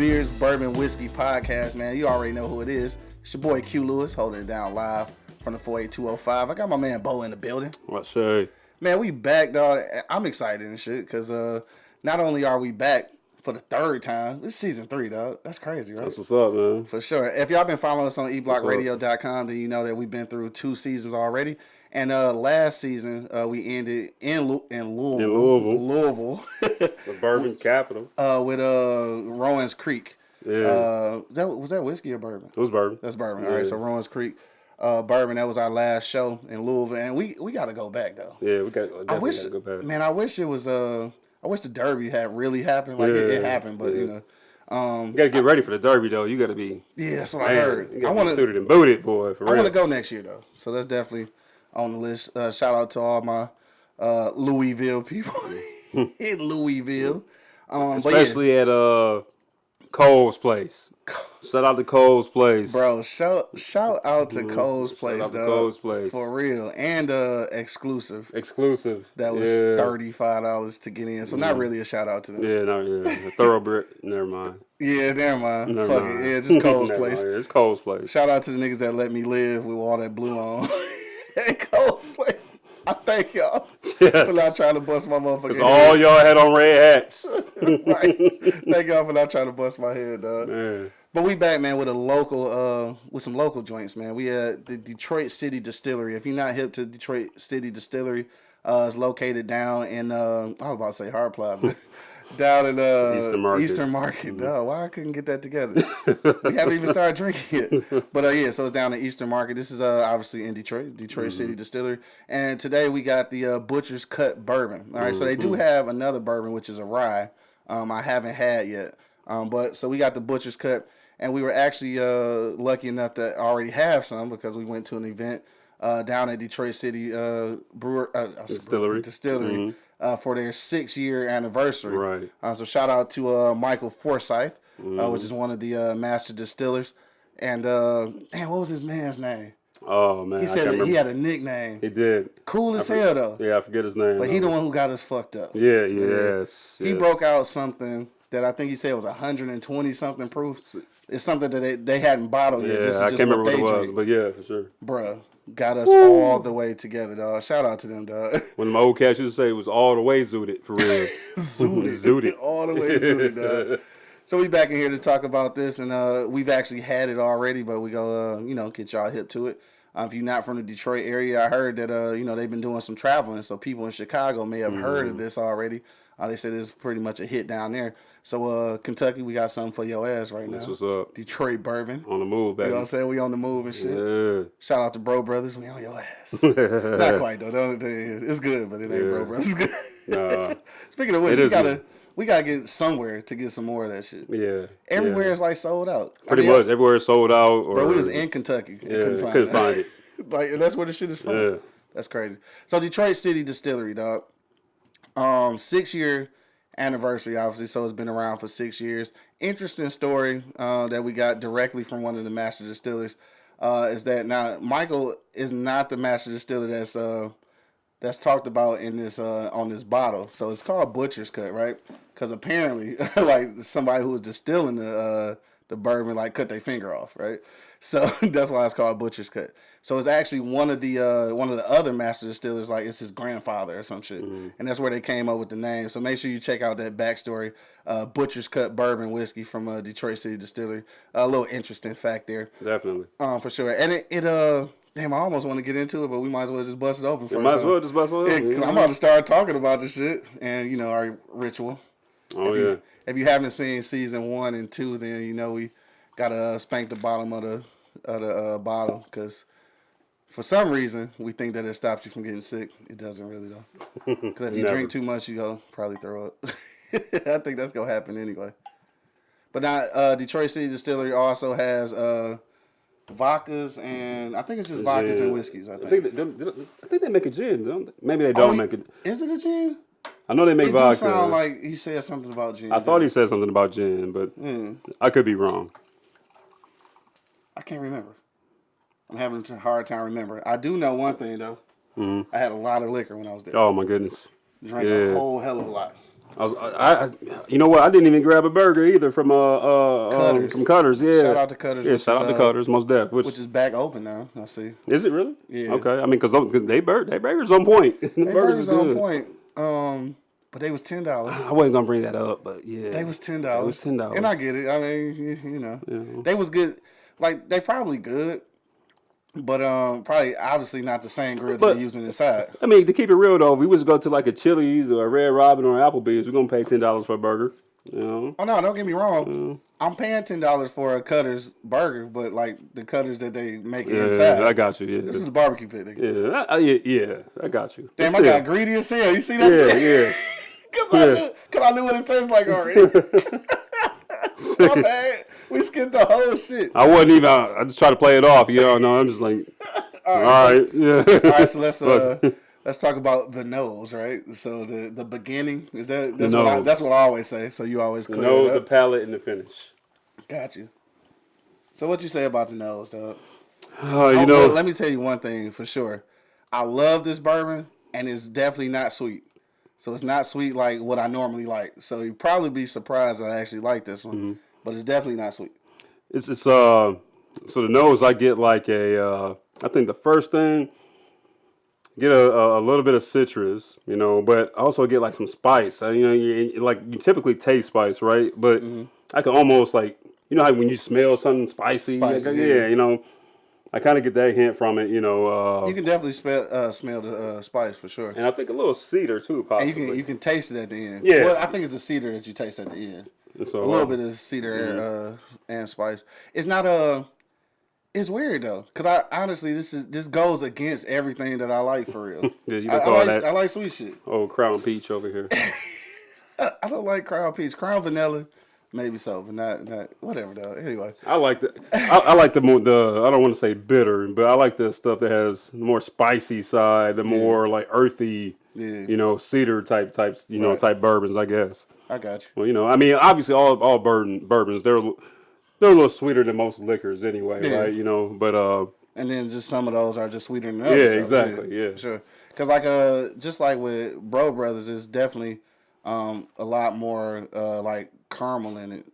Beers, Bourbon, Whiskey podcast, man. You already know who it is. It's your boy Q Lewis holding it down live from the 48205. I got my man Bo in the building. What say? Man, we back, dog. I'm excited and shit because uh, not only are we back for the third time, this is season three, dog. That's crazy, right? That's what's up, man. For sure. If y'all been following us on eblockradio.com, then you know that we've been through two seasons already. And uh, last season, uh, we ended in Lu- in Louisville, In Louisville. Louisville, The bourbon capital. uh, with uh, Rowan's Creek. Yeah. Uh, was that was that whiskey or bourbon? it was bourbon. That's bourbon. All right, so Rowan's Creek, uh, bourbon. That was our last show in Louisville, and we we got to go back though. Yeah, we got I wish, gotta go back. man, I wish it was. Uh, I wish the Derby had really happened. Like it, it Yeah, happened, but you know, um, You gotta get ready for the derby though. You gotta be yeah, that's what I man. heard. You I want to. suited and booted, boy. For I want to go next year though, so that's definitely on the list. Uh, shout out to all my uh, Louisville people in Louisville. Um, but yeah, Especially at uh Cole's place. Shout out to Cole's place. bro, shout shout out to Cole's place, Mm-hmm. out dog, Cole's Place. for real, and uh, exclusive. Exclusive. That was yeah. thirty five dollars to get in, so not really a shout out to them. Yeah, no, yeah. Thoroughbred. Never mind. Yeah, never mind. Never Fuck mind. it. Yeah, just Cole's place. mind. It's Cole's place. Shout out to the niggas that let me live with all that blue on. At Cole's place. I thank y'all Yes. for not trying to bust my motherfucking Cause head. all y'all had on red hats. right. Thank y'all for not trying to bust my head, dog. Man. But we back, man, with a local, uh, with some local joints, man. We at the Detroit City Distillery. If you're not hip to Detroit City Distillery, uh, it's located down in, uh, I was about to say Hart Plaza, down in uh, Eastern Market. Eastern Market. Dog, why I couldn't get that together? we haven't even started drinking yet. But uh, yeah, so it's down in Eastern Market. This is uh, obviously in Detroit, Detroit City Distillery. And today we got the uh, Butcher's Cut Bourbon. All right, so they do have another bourbon, which is a rye. Um, I haven't had yet. Um, but so we got the Butcher's Cut, and we were actually uh, lucky enough to already have some because we went to an event uh, down at Detroit City uh, Brewer uh, Distillery. Distillery uh, for their six year anniversary. Right. Uh, so shout out to uh, Michael Forsyth, uh, which is one of the uh, master distillers. And uh, man, what was his man's name? Oh man. He I said that he had a nickname. He did. Cool as hell though. Yeah, I forget his name. But he the one who got us fucked up. Yeah, yes. He yes. broke out something that I think he said was 120 something proof. It's something that they, they hadn't bottled yet. Yeah, I just can't remember what it was, but yeah, for sure. Bruh, got us all the way together, dog. Shout out to them, dog. When my old cats used to say it was all the way zooted for real. zooted, Zooted. all the way zooted, dog. So we back in here to talk about this, and uh, we've actually had it already, but we go, uh, you know, get y'all hip to it. Uh, if you're not from the Detroit area, I heard that uh, you know they've been doing some traveling, so people in Chicago may have heard Mm. of this already. Uh, they said it's pretty much a hit down there. So uh, Kentucky, we got something for your ass right That's now. what's up. Detroit bourbon. On the move, baby. You know what I'm saying? We on the move and shit. Yeah. Shout out to Bro Brothers. We on your ass. Not quite though. Don't- It's good, but it ain't Bro Yeah. Brothers. It's good. Nah. Speaking of which, we gotta good. we gotta get somewhere to get some more of that shit. Yeah. Everywhere yeah. is like sold out. I Pretty mean, much everywhere is sold out. Or Bro, we was in Kentucky. Yeah, couldn't find couldn't it. find it. like, and that's where the shit is from. Yeah. That's crazy. So Detroit City Distillery, dog. Um, six year anniversary, obviously. So it's been around for six years. Interesting story uh, that we got directly from one of the master distillers. Uh, is that now Michael is not the master distiller that's uh that's talked about in this uh on this bottle. So it's called Butcher's Cut, right? Because apparently, like somebody who was distilling the uh the bourbon like cut their finger off, right? So that's why it's called Butcher's Cut. So it's actually one of the uh one of the other master distillers, like it's his grandfather or some shit, and that's where they came up with the name. So make sure you check out that backstory. Uh, Butcher's Cut bourbon whiskey from uh, Detroit City Distillery. a little interesting fact there, Definitely. um, for sure. And it, it uh, damn, I almost want to get into it, but we might as well just bust it open first. Might as well just bust Yeah, it. 'cause I'm about to start talking about this shit, and you know our ritual. Oh if yeah. You, if you haven't seen season one and two, then you know we gotta uh, spank the bottom of the of the uh, bottle because for some reason we think that it stops you from getting sick. It doesn't really though. Because if you drink too much, you go probably throw up. I think that's gonna happen anyway. But now uh, Detroit City Distillery also has uh, vodkas and I think it's just vodkas and whiskeys. I I think. think they, they- they- I think they make a gin. Don't they? Maybe they Oh, don't you- make it. Is it a gin? I know they make It vodka. sound like he said something about gin. I thought he said something about gin, but Hmm. I could be wrong. I can't remember. I'm having a hard time remembering. I do know one thing though. Mhm. I had a lot of liquor when I was there. Oh my goodness. Drank a whole hell of a lot. I, was, I, I, you know what? I didn't even grab a burger either from uh, uh Cutters. Um, from Cutters. Yeah. Shout out to Cutters, Yeah, shout is, out to uh, Cutters. Most def. Which, which is back open now. I see. is it really? Yeah. Okay. I mean, because they bur- they burgers on point. the They burgers burgers is on point. Um, but they was ten dollars. I wasn't gonna bring that up, but yeah. They was ten dollars. was $10. and I get it. I mean, you, you know, Yeah. they was good. Like they probably good, but um, probably obviously not the same grill But- they're using inside. I mean, to keep it real though, if we was to go to like a Chili's or a Red Robin or Applebee's, we're gonna pay ten dollars for a burger. You know. Oh no, don't get me wrong. Mm. I'm paying ten dollars for a Cutters burger, but like the Cutters that they make Yeah, inside. I got you. Yeah. This is the barbecue pit. nigga. yeah, I, I- yeah, yeah, I got you. Damn, I got greedy as hell. You see that Yeah, shit? yeah. Cause, I Yeah. knew, Cause I knew what it tastes like already. My bad. We skipped the whole shit. I wasn't even. I just tried to play it off. You know, no, I'm just like, all right, yeah. All right, so let's uh, let's talk about the nose, right? So the the beginning is that that's what I, that's what I always say. So you always clear the nose, the palate, and the finish. Got you. So what you say about the nose, dog? Uh, you Oh, know, let me tell you one thing for sure. I love this bourbon, and it's definitely not sweet. So it's not sweet like what I normally like. So you'd probably be surprised that I actually like this one, Mm-hmm. but it's definitely not sweet. it's it's uh, so the nose I get like a uh, I think the first thing get a, a little bit of citrus, you know, but I also get like some spice. Uh, you know, you, like you typically taste spice, right? But Mm-hmm. I can almost like you know how when you smell something spicy, Spicy, like, yeah. yeah, you know, I kind of get that hint from it, you know. Uh, You can definitely smell uh, smell the uh, spice for sure. and I think a little cedar too, possibly. And you can you can taste it at the end. Yeah. Well, I think it's the cedar that you taste at the end. So, A little uh, bit of cedar uh, and spice. It's not a. It's weird though, cause I honestly this is this goes against everything that I like for real. Yeah, you I, can I call like that I like sweet shit. oh crown peach over here. I don't like crown peach, crown vanilla, maybe so, but not not whatever though. Anyway, I like the I, I like the more the I don't want to say bitter, but I like the stuff that has the more spicy side, the more like earthy, Yeah. you know, cedar type types, you know, type bourbons, I guess. I got you. Well, you know, I mean, obviously all all bourbon bourbons they're they're a little sweeter than most liquors anyway, Yeah. right? You know, but uh, And then just some of those are just sweeter than others. Yeah, exactly, yeah. sure. Cause like uh, just like with Bro Brothers, it's definitely um a lot more uh like caramel in it.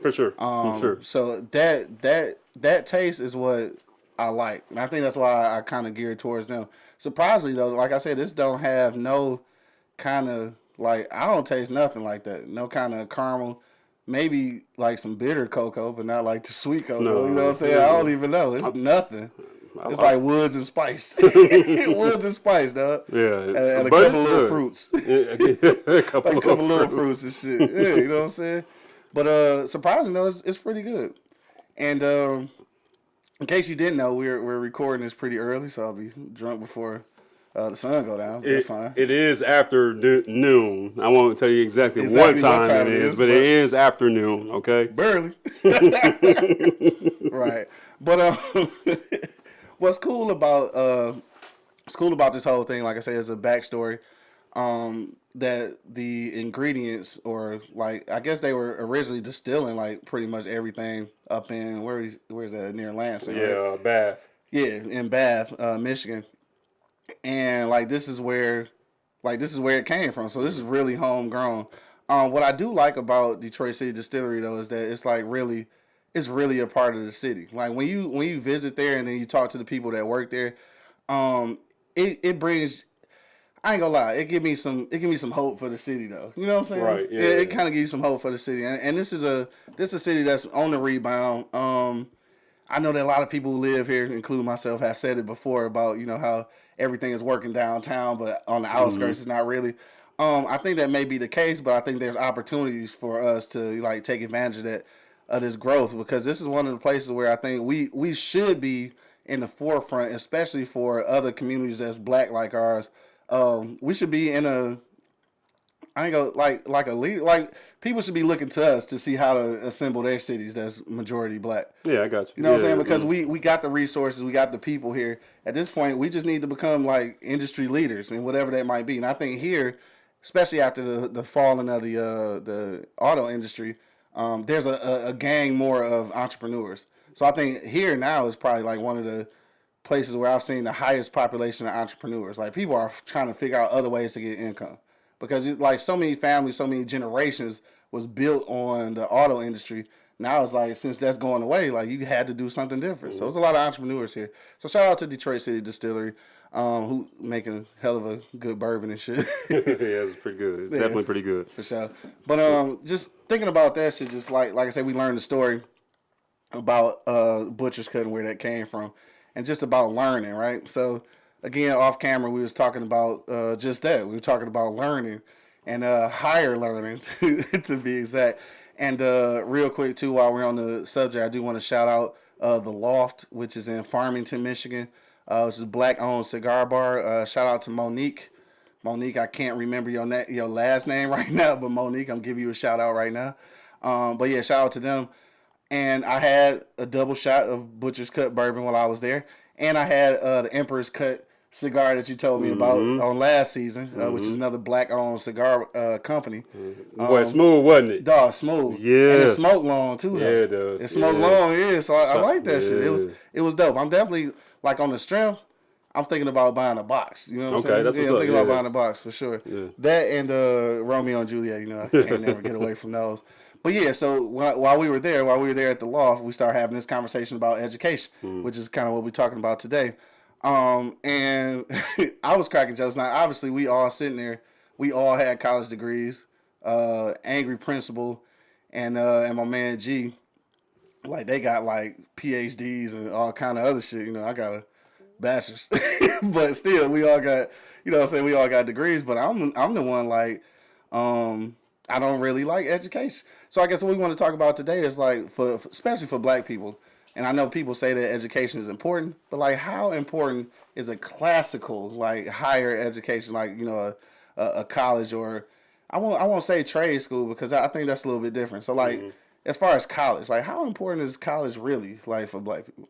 for sure, Um, for sure. So that that that taste is what I like, and I think that's why I kind of geared towards them. Surprisingly though, like I said, this don't have no kind of like I don't taste nothing like that. No kind of caramel. Maybe like some bitter cocoa, but not like the sweet cocoa. No. you know what I'm saying? I don't even know. It's nothing. It's I- like woods and spice. woods and spice, dog. Yeah, And, and a couple little fruits. Yeah, a couple, like a couple little fruits. fruits and shit. Yeah, you know what I'm saying? But uh surprisingly though, it's, it's pretty good. And um in case you didn't know, we're we're recording this pretty early, so I'll be drunk before uh, the sun go down. It- fine. It is after no- noon. I won't tell you exactly, Exactly what, what time time it is, but, but- it is afternoon. Okay. Barely. right. But um what's cool about uh what's cool about this whole thing, like I said, is a backstory. Um that the ingredients or like I guess they were originally distilling like pretty much everything up in where is where's that near Lansing, right? Yeah, Bath. Yeah, in Bath, uh, Michigan. And like this is where like this is where it came from. So this is really homegrown. Um what I do like about Detroit City Distillery though is that it's like really it's really a part of the city. Like when you when you visit there and then you talk to the people that work there, um it, it brings I ain't gonna lie, it give me some it give me some hope for the city though. You know what I'm saying? Right, yeah, It, it kind of gives you some hope for the city. And, and this is a this is a city that's on the rebound. Um I know that a lot of people who live here, including myself, have said it before about you know how everything is working downtown, but on the outskirts, it's not really. Um, I think that may be the case, but I think there's opportunities for us to like take advantage of that of this growth because this is one of the places where I think we we should be in the forefront, especially for other communities that's black like ours. Um, we should be in a I ain't go like like a leader. Like people should be looking to us to see how to assemble their cities that's majority black. Yeah, I got you. You know what I'm saying? Because yeah. we we got the resources, we got the people here. At this point, we just need to become like industry leaders and whatever that might be. And I think here, especially after the the falling of the uh, the auto industry, um, there's a, a, a gang more of entrepreneurs. So I think here now is probably like one of the places where I've seen the highest population of entrepreneurs. Like people are trying to figure out other ways to get income. because like so many families, so many generations was built on the auto industry. Now it's like since that's going away, like you had to do something different. So there's a lot of entrepreneurs here. So shout out to Detroit City Distillery, um, who making a hell of a good bourbon and shit. yeah, it's pretty good. It's definitely pretty good. for sure. But um, just thinking about that shit, just like like I said, we learned the story about uh butcher's cut and where that came from, and just about learning, right? So again, off camera, we was talking about uh just that. We were talking about learning and uh higher learning to be exact. And uh real quick too, while we're on the subject, I do want to shout out uh the Loft, which is in Farmington, Michigan. Uh, it's a black owned cigar bar. Uh, shout out to Monique. Monique, I can't remember your na- your last name right now, but Monique, I'm giving you a shout out right now. Um, but yeah, shout out to them. And I had a double shot of Butcher's Cut bourbon while I was there, and I had uh, the Emperor's Cut cigar that you told me about on last season, uh, which is another black-owned cigar uh, company. Boy, smooth, wasn't it? Dog, smooth. Yeah. and it smoked long too. Yeah, though. it does. It smoked Yeah. long, yeah. So I, I like that shit. It was it was dope. I'm definitely like on the strength. I'm thinking about buying a box. You know what I'm saying? that's yeah, I'm thinking about yeah. buying a box for sure. Yeah. That and uh, Romeo and Juliet. You know, I can't never get away from those. But yeah, so while, while we were there, while we were there at the loft, we started having this conversation about education, Hmm. which is kind of what we're talking about today. Um, and I was cracking jokes. Now, obviously, we all sitting there. We all had college degrees. Uh, angry principal, and uh, and my man G, like they got like PhDs and all kind of other shit. You know, I got a bachelor's, but still, we all got you know, I'm saying we all got degrees. But I'm I'm the one like, um, I don't really like education. So I guess what we want to talk about today is like for especially for Black people. And I know people say that education is important, but like, how important is a classical, like higher education, like you know, a, a, college or I won't I won't say trade school because I I think that's a little bit different. So like, as far as college, like how important is college really like for Black people?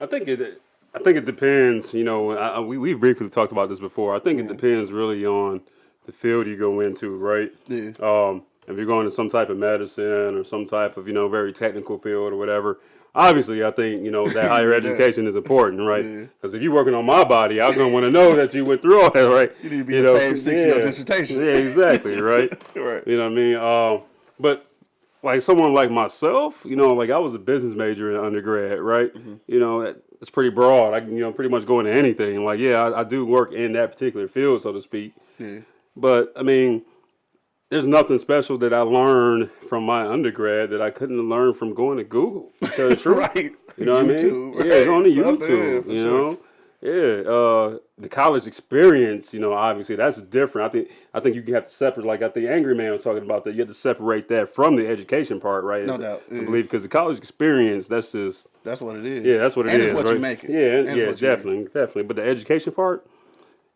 I think it. I think it depends. You know, I, we we briefly talked about this before. I think it depends really on the field you go into, right? Yeah. Um, if you're going to some type of medicine or some type of you know very technical field or whatever, obviously I think you know that higher education is important, right? Yeah. Because if you're working on my body, I'm gonna want to know that you went through all that, right? You need to be a fave six your dissertation. Yeah, exactly, right. Right. You know what I mean? Um, but like someone like myself, you know, like I was a business major in undergrad, right? Mm-hmm. You know, it's pretty broad. I can, you know, pretty much go into anything. Like, yeah, I, I do work in that particular field, so to speak. Yeah. But I mean, there's nothing special that I learned from my undergrad that I couldn't learn from going to Google. To tell the truth. Right. You know what YouTube, I mean? Yeah, it's right. on the Something, YouTube. you sure. Yeah. Uh, the college experience, you know, obviously that's different. I think I think you have to separate. Like I think Angry Man was talking about that. You have to separate that from the education part, right? No doubt, I yeah. believe because the college experience, that's just That's what it is. yeah, that's what it and is. it's what right? you make it. Yeah, And yeah, make definitely, definitely. But the education part,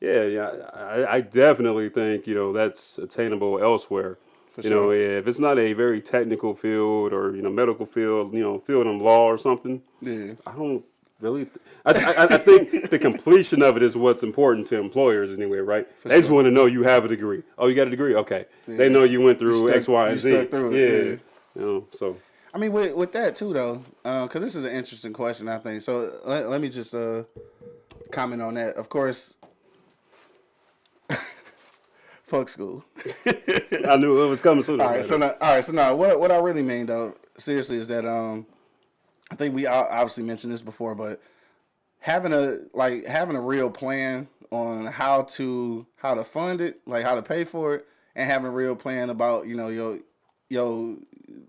yeah, yeah, I, I definitely think you know that's attainable elsewhere. you know, yeah, if it's not a very technical field or you know medical field, you know, field in law or something, Yeah. I don't really. Th- I, I, I think the completion of it is what's important to employers anyway, right? they just want to know you have a degree. Oh, you got a degree? Okay. They know you went through stuck- X, Y, and Z. it, yeah. yeah. You know, so I mean, with with that too, though, because this is an interesting question. I think so. Let, let me just uh, comment on that. Of course, fuck school. I knew it was coming soon. all or right, later. so now, all right, so now, what what I really mean though, seriously, is that um, I think we obviously mentioned this before, but having a like having a real plan on how to how to fund it, like how to pay for it, and having a real plan about you know your your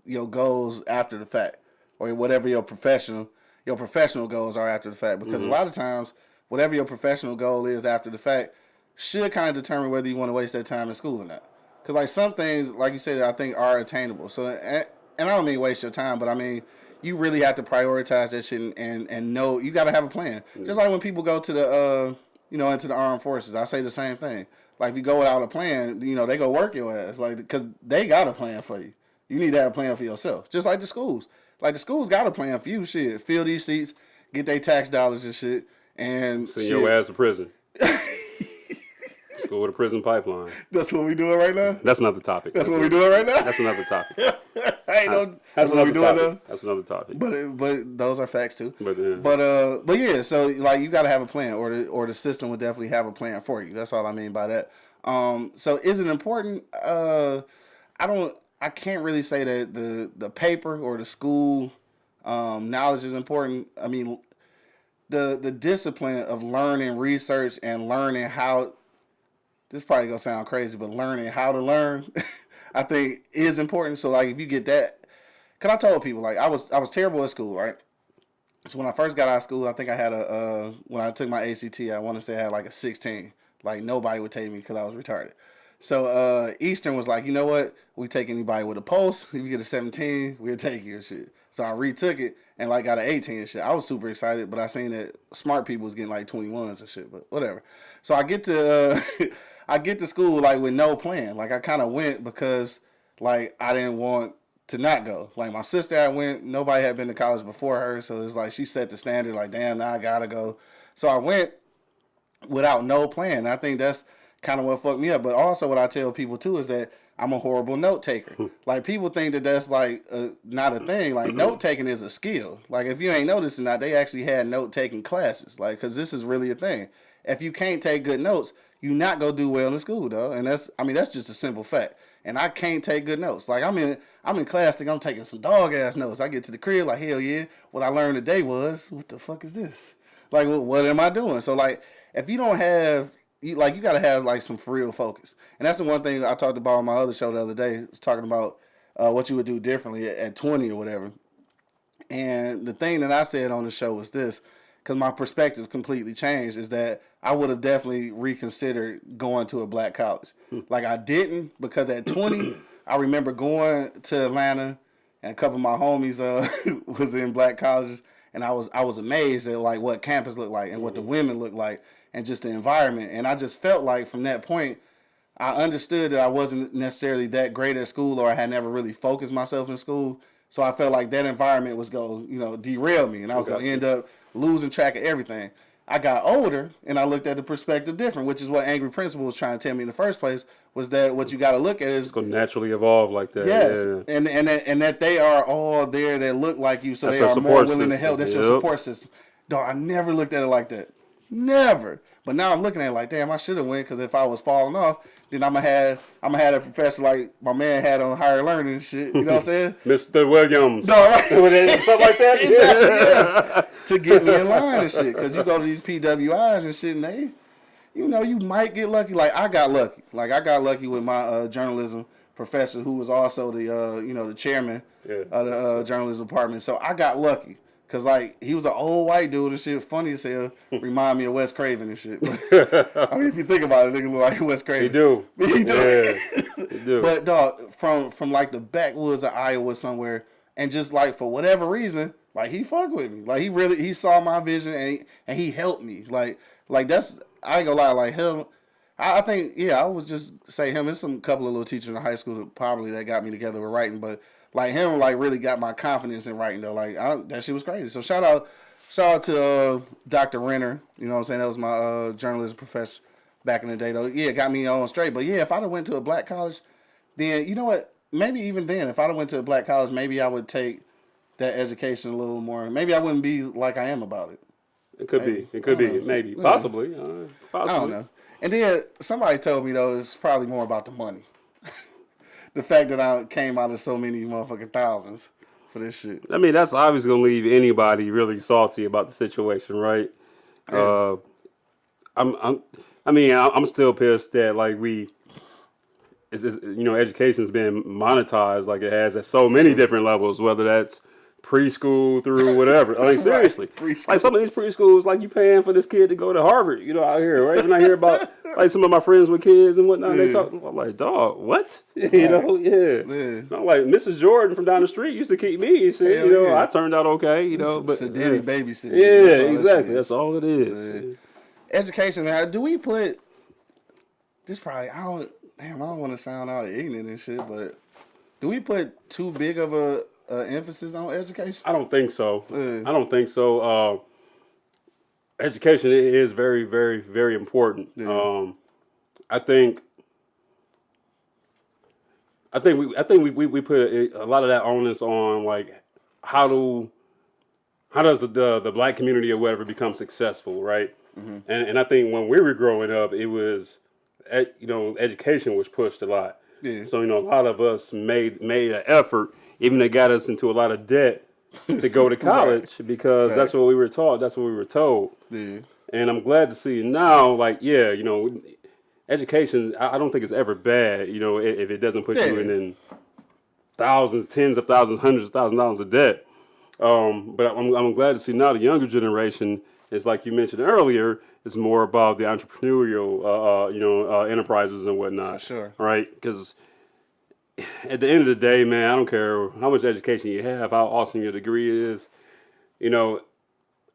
your goals after the fact, or whatever your professional your professional goals are after the fact. Because a mm-hmm. lot of times, whatever your professional goal is after the fact, should kind of determine whether you want to waste that time in school or not. Because like some things, like you said, I think are attainable. So and, and I don't mean waste your time, but I mean you really have to prioritize that shit and and, and know you got to have a plan. Just like when people go to the uh you know into the armed forces, I say the same thing. Like if you go without a plan, you know they go work your ass. Like because they got a plan for you. You need to have a plan for yourself. Just like the schools. Like the schools got a plan for you. Shit, fill these seats, get their tax dollars and shit, and Send shit. your ass to prison. School to prison pipeline. That's what we doing right now. That's not the topic. That's what we doing right now. That's another topic. I know. That's what we another doing topic. That's another topic. But but those are facts too. But, yeah. But uh, but yeah. So like you got to have a plan, or the or the system would definitely have a plan for you. That's all I mean by that. Um, so is it important? Uh, I don't. I can't really say that the the paper or the school um, knowledge is important. I mean, the the discipline of learning, research, and learning how. This probably gonna sound crazy, but learning how to learn, I think is important. So like, if you get that, cause I told people like I was I was terrible at school, right? So when I first got out of school, I think I had a uh, when I took my ACT, I want to say I had like a 16. Like nobody would take me because I was retarded. So uh, Eastern was like, you know what? We take anybody with a pulse. If you get a 17, we'll take you and shit. So I retook it and like got an 18 and shit. I was super excited, but I seen that smart people was getting like 21s and shit. But whatever. So I get to uh, I get to school like with no plan. Like I kind of went because like I didn't want to not go. Like my sister I went, nobody had been to college before her, so it's like she set the standard. Like damn, now I gotta go. So I went without no plan. I think that's kind of what fucked me up. But also, what I tell people too is that I'm a horrible note taker. Hmm. like people think that that's like a, not a thing. Like note taking is a skill. Like if you ain't noticing that, they actually had note taking classes. Like because this is really a thing. If you can't take good notes, you not go do well in school though. And that's I mean that's just a simple fact. And I can't take good notes. Like I'm in I'm in class, think I'm taking some dog ass notes. I get to the crib like hell yeah. What I learned today was what the fuck is this? Like what, what am I doing? So like if you don't have you like you gotta have like some real focus. And that's the one thing I talked about on my other show the other day. Was talking about uh, what you would do differently at, at 20 or whatever. And the thing that I said on the show was this, because my perspective completely changed, is that I would have definitely reconsidered going to a black college. Like I didn't because at 20, I remember going to Atlanta and a couple of my homies uh, was in black colleges and I was I was amazed at like what campus looked like and what the mm-hmm. women looked like and just the environment. And I just felt like from that point, I understood that I wasn't necessarily that great at school or I had never really focused myself in school. So I felt like that environment was going, you know, derail me and I was going to end up losing track of everything. I got older and I looked at the perspective different, which is what Angry Principal was trying to tell me in the first place. Was that what you got to look at is going to naturally evolve like that? Yes, yeah. and and that, and that they are all there that look like you, so That's they are more willing system. to help. That's yep. your support system. Dog, I never looked at it like that. Never. But now I'm looking at it like, damn, I should have went because if I was falling off, then I'm gonna have I'm gonna have a professor like my man had on higher learning and shit. You know what I'm saying? Mr. Williams. No, right? Something like that. exactly, yes. to get me in line and shit. Because you go to these PWIs and shit, and they, you know, you might get lucky. Like I got lucky. Like I got lucky with my uh, journalism professor, who was also the uh, you know the chairman yeah. of the uh, journalism department. So I got lucky. Cause like he was an old white dude and shit, funny as hell. Remind me of Wes Craven and shit. I mean, if you think about it, nigga look like Wes Craven. He do. he do. Yeah, he do. But dog, from from like the backwoods of Iowa somewhere, and just like for whatever reason, like he fucked with me. Like he really he saw my vision and he, and he helped me. Like like that's I ain't gonna lie. Like him, I, I think yeah, I would just say him. There's some couple of little teachers in high school that probably that got me together with writing, but like him like really got my confidence in writing though. Like I, that shit was crazy. So shout out shout out to uh, Dr. Renner. You know what I'm saying? That was my uh, journalism professor back in the day though. Yeah, got me on straight. But yeah, if I'd have went to a black college, then you know what? Maybe even then, if I'd have went to a black college, maybe I would take that education a little more. Maybe I wouldn't be like I am about it. It could maybe. be. It could be. Know. Maybe. Possibly. Uh, possibly. I don't know. And then somebody told me though it's probably more about the money the fact that I came out of so many motherfucking thousands for this shit. I mean, that's obviously gonna leave anybody really salty about the situation, right? Yeah. Uh, I'm, I'm, I mean, I'm still pissed that like we, it's, it's, you know, education's been monetized like it has at so many different levels, whether that's preschool through whatever. I mean, seriously, right. like some of these preschools, like you paying for this kid to go to Harvard, you know, out here, right? And I hear about like some of my friends with kids and whatnot. Yeah. They talk, I'm like, dog, what? you know, yeah. yeah. I'm like Mrs. Jordan from down the street used to keep me. She, you know, yeah. I turned out okay, you know, but Sedity babysitting. Yeah, that's exactly. That's all it is. Education. Now, do we put this? Probably I don't. Damn, I don't want to sound all ignorant and shit, but do we put too big of a uh, emphasis on education? I don't think so. I don't think so. Uh, education is very, very, very important. Yeah. Um, I think. I think we I think we, we, we put a, a lot of that onus on like how do how does the, the, the black community or whatever become successful, right? Mm-hmm. And and I think when we were growing up, it was you know, education was pushed a lot. Yeah. So you know, a lot of us made made an effort, even they got us into a lot of debt to go to college because that's what we were taught. That's what we were told. Yeah. And I'm glad to see now, like, yeah, you know, education. I don't think it's ever bad. You know, if it doesn't put you in, in thousands, tens of thousands, hundreds of thousands of dollars of debt. Um, but I'm, I'm glad to see now the younger generation is like you mentioned earlier. It's more about the entrepreneurial, uh, uh, you know, uh, enterprises and whatnot. For sure. Right? Because at the end of the day, man, I don't care how much education you have, how awesome your degree is. You know,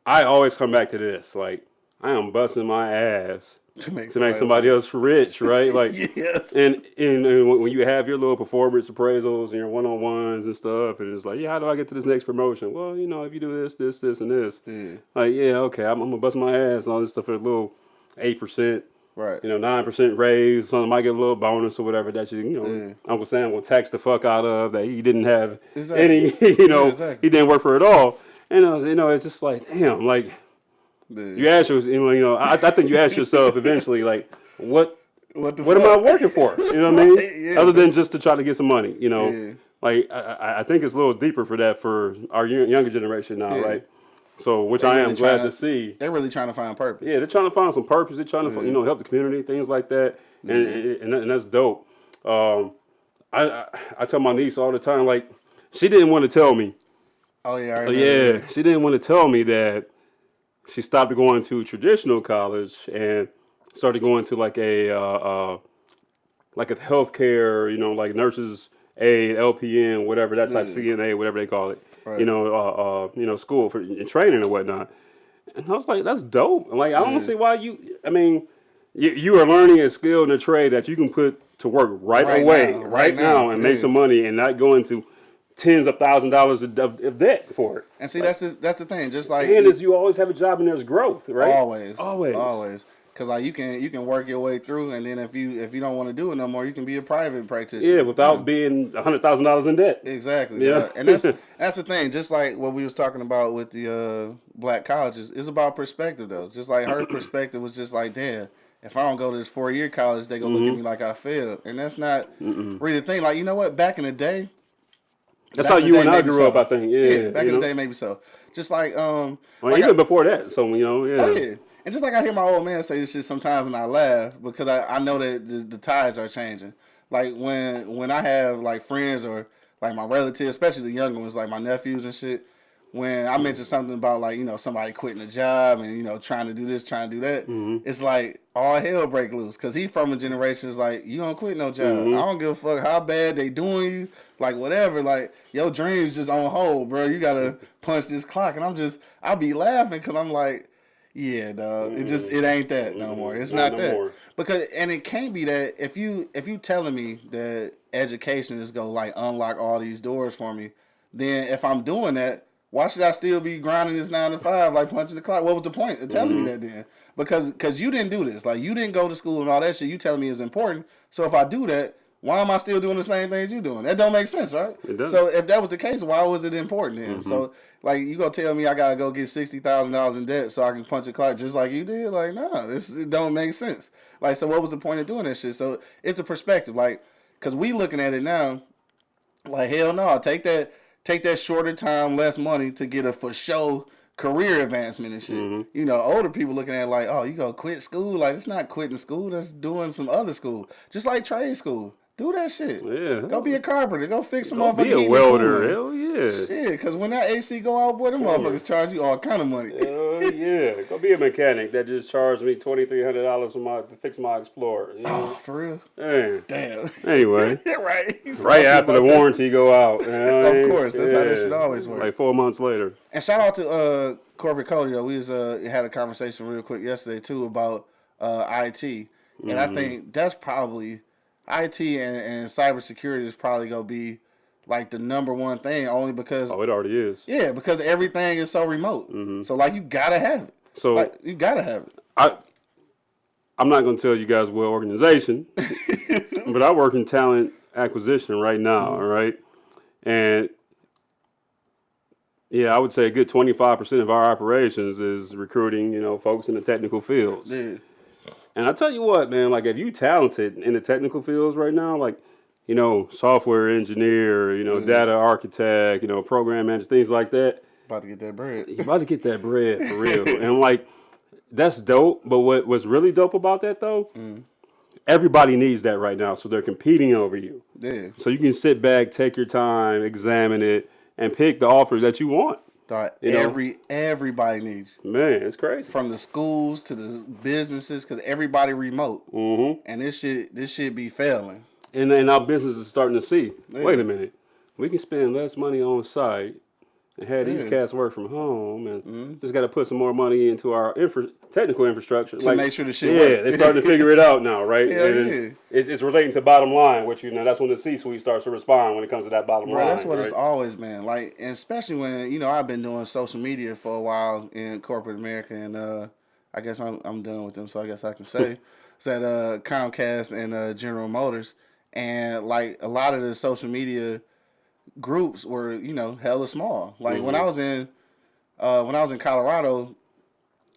I always come back to this. Like, I am busting my ass To make to make somebody else rich, right? Like, Yes. and, and and when when you have your little performance appraisals and your one on ones and stuff, and it's like, yeah, how do I get to this next promotion? Well, you know, if you do this, this, this, and this, Yeah. like, yeah, okay, I'm, I'm gonna bust my ass and all this stuff for a little eight percent, Right. you know, nine percent raise. Something might get a little bonus or whatever that you, you know, Yeah. Uncle Sam will tax the fuck out of that he didn't have Exactly. any, you know, Yeah, exactly. he didn't work for it all. And uh, you know, it's just like, damn, like Yeah. you ask yourself, you know, I, I think you ask yourself eventually, like, what What the what am I working for? You know what I mean? Yeah, Other than just to try to get some money, you know. Like I, I- I think it's a little deeper for that for our younger generation now, right? So, which I am really glad tryna- to see. They're really trying to find purpose. Yeah, they're trying to find some purpose. They're trying to, you know, help the community, things like that, and and, and that's dope. Um, I, I I tell my niece all the time, like she didn't want to tell me. Oh yeah. Oh, remember yeah, that. she didn't want to tell me that she stopped going to traditional college and started going to like a uh, uh, like a healthcare, you know, like nurses aid, LPN, whatever that type of CNA, whatever they call it, Right. you know, uh, uh, you know, school for training and whatnot. And I was like, that's dope. Like, I don't see why you. I mean, you, you are learning a skill and a trade that you can put to work right, Right away, now, right, right now, and make some money and not go into tens of thousands of dollars of, debt for it. And see, that's the, that's the thing. Just like And is you always have a job and there's growth, right? always, Always. always. Because like you can you can work your way through, and then if you if you don't want to do it no more, you can be a private practitioner. Yeah, without being a hundred thousand dollars in debt. Exactly. Yeah. Yeah. And that's that's the thing. Just like what we was talking about with the uh, black colleges, it's about perspective though. Just like her perspective was just like, damn, if I don't go to this four year college, they gonna Mm-hmm. look at me like I failed. And that's not really the thing. Like you know what? Back in the day, That's how you and I grew so. up, I think. Yeah, back in know? the day, maybe so. Just like um, Well, like even I- before that, so you know, yeah. Oh yeah. And just like I hear my old man say this shit sometimes and I laugh because I, I know that the, the tides are changing. Like when when I have like friends or like my relatives, especially the younger ones, like my nephews and shit, when I mention something about like, you know, somebody quitting a job and, you know, trying to do this, trying to do that, mm-hmm. it's like all hell break loose. Cause he from a generation is like, you don't quit no job. Mm-hmm. I don't give a fuck how bad they doing you, like whatever. Like your dreams just on hold, bro. You gotta punch this clock. And I'm just I be laughing cause I'm like, yeah, dog. It just it ain't that no more. It's Not not, no that more. because and it can't be that if you if you telling me that education is gonna like unlock all these doors for me, then if I'm doing that, why should I still be grinding this nine to five like punching the clock? What was the point of telling Mm-hmm. me that then? Because because you didn't do this, like you didn't go to school and all that shit. You telling me is important. So if I do that. Why am I still doing the same things you're doing? That don't make sense, right? It doesn't. So if that was the case, why was it important then? So like you gonna tell me I gotta go get sixty thousand dollars in debt so I can punch a clock just like you did? Like, nah, this it don't make sense. Like, so what was the point of doing this shit? So it's the perspective, like, cause we looking at it now, like hell no, take that take that shorter time, less money to get a for show career advancement and shit. Mm-hmm. You know, older people looking at it like, oh, you gonna quit school? Like it's not quitting school, that's doing some other school. Just like trade school. Do that shit. Yeah. Go be a carpenter. Go fix some Go be a welder. Hell yeah. Shit, cause when that AC go out, boy, them motherfuckers charge you all kind of money. Hell yeah. Go be a mechanic that just charged me twenty three hundred dollars for my to fix my Explorer. You know? Oh, for real? Man. Damn. Anyway. right. He's Right after the about that. warranty go out. you know what I Of mean? course, that's how that shit always work. Like four months later. And shout out to uh Corbett Cody though. We was uh had a conversation real quick yesterday too about uh IT. And Mm-hmm. I think that's probably IT and, and cybersecurity is probably gonna be like the number one thing only because Oh, it already is. yeah, because everything is so remote. Mm-hmm. So like you gotta have it. So Like you gotta have it. I I'm not gonna tell you guys what organization, but I work in talent acquisition right now, mm-hmm. all right? And yeah, I would say a good twenty five percent of our operations is recruiting, you know, folks in the technical fields. Yeah. And I tell you what, man, like if you talented in the technical fields right now, like you know, software engineer, you know, Yeah. data architect, you know, program manager, things like that. About to get that bread. You about to get that bread for real. and like that's dope. But what what's really dope about that though, Mm. everybody needs that right now. So they're competing over you. Yeah. So you can sit back, take your time, examine it, and pick the offer that you want. Dog, You know? every everybody needs. Man, it's crazy. from the schools to the businesses because everybody remote hmm and this shit this shit be failing. And then our business is starting to see. Yeah. Wait a minute, we can spend less money on site and have these cats work from home, and Mhm. just got to put some more money into our infra- technical infrastructure To make sure the shit Yeah, work. they're starting to figure it out now, right? Hell and yeah. it's, it's relating to bottom line, which you know that's when the C-suite starts to respond when it comes to that bottom Bro, line. that's what right? it's always been. Like, and especially when you know I've been doing social media for a while in corporate America, and uh, I guess I'm I'm done with them, so I guess I can say it's at uh, Comcast and uh, General Motors, and like a lot of the social media groups were you know hella small. Like when I was in uh, when I was in Colorado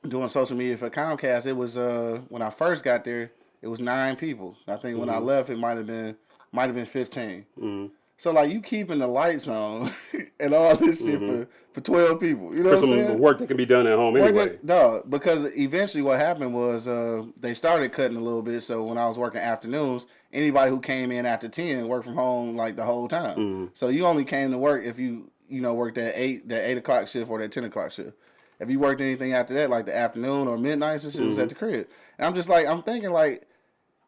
doing social media for Comcast, it was uh, when I first got there, it was nine people. I think when I left, it might have been might have been fifteen. Mhm. So like you keeping the lights on and all this shit for, for twelve people. You know for what some saying? work that can be done at home anyway. that- dog, because eventually what happened was uh, they started cutting a little bit. So when I was working afternoons, anybody who came in after ten worked from home like the whole time. Mhm. So you only came to work if you you know worked that eight that eight o'clock shift or that ten o'clock shift. If you worked anything after that, like the afternoon or midnight, and shit, was Mm-hmm. at the crib. And I'm just like I'm thinking like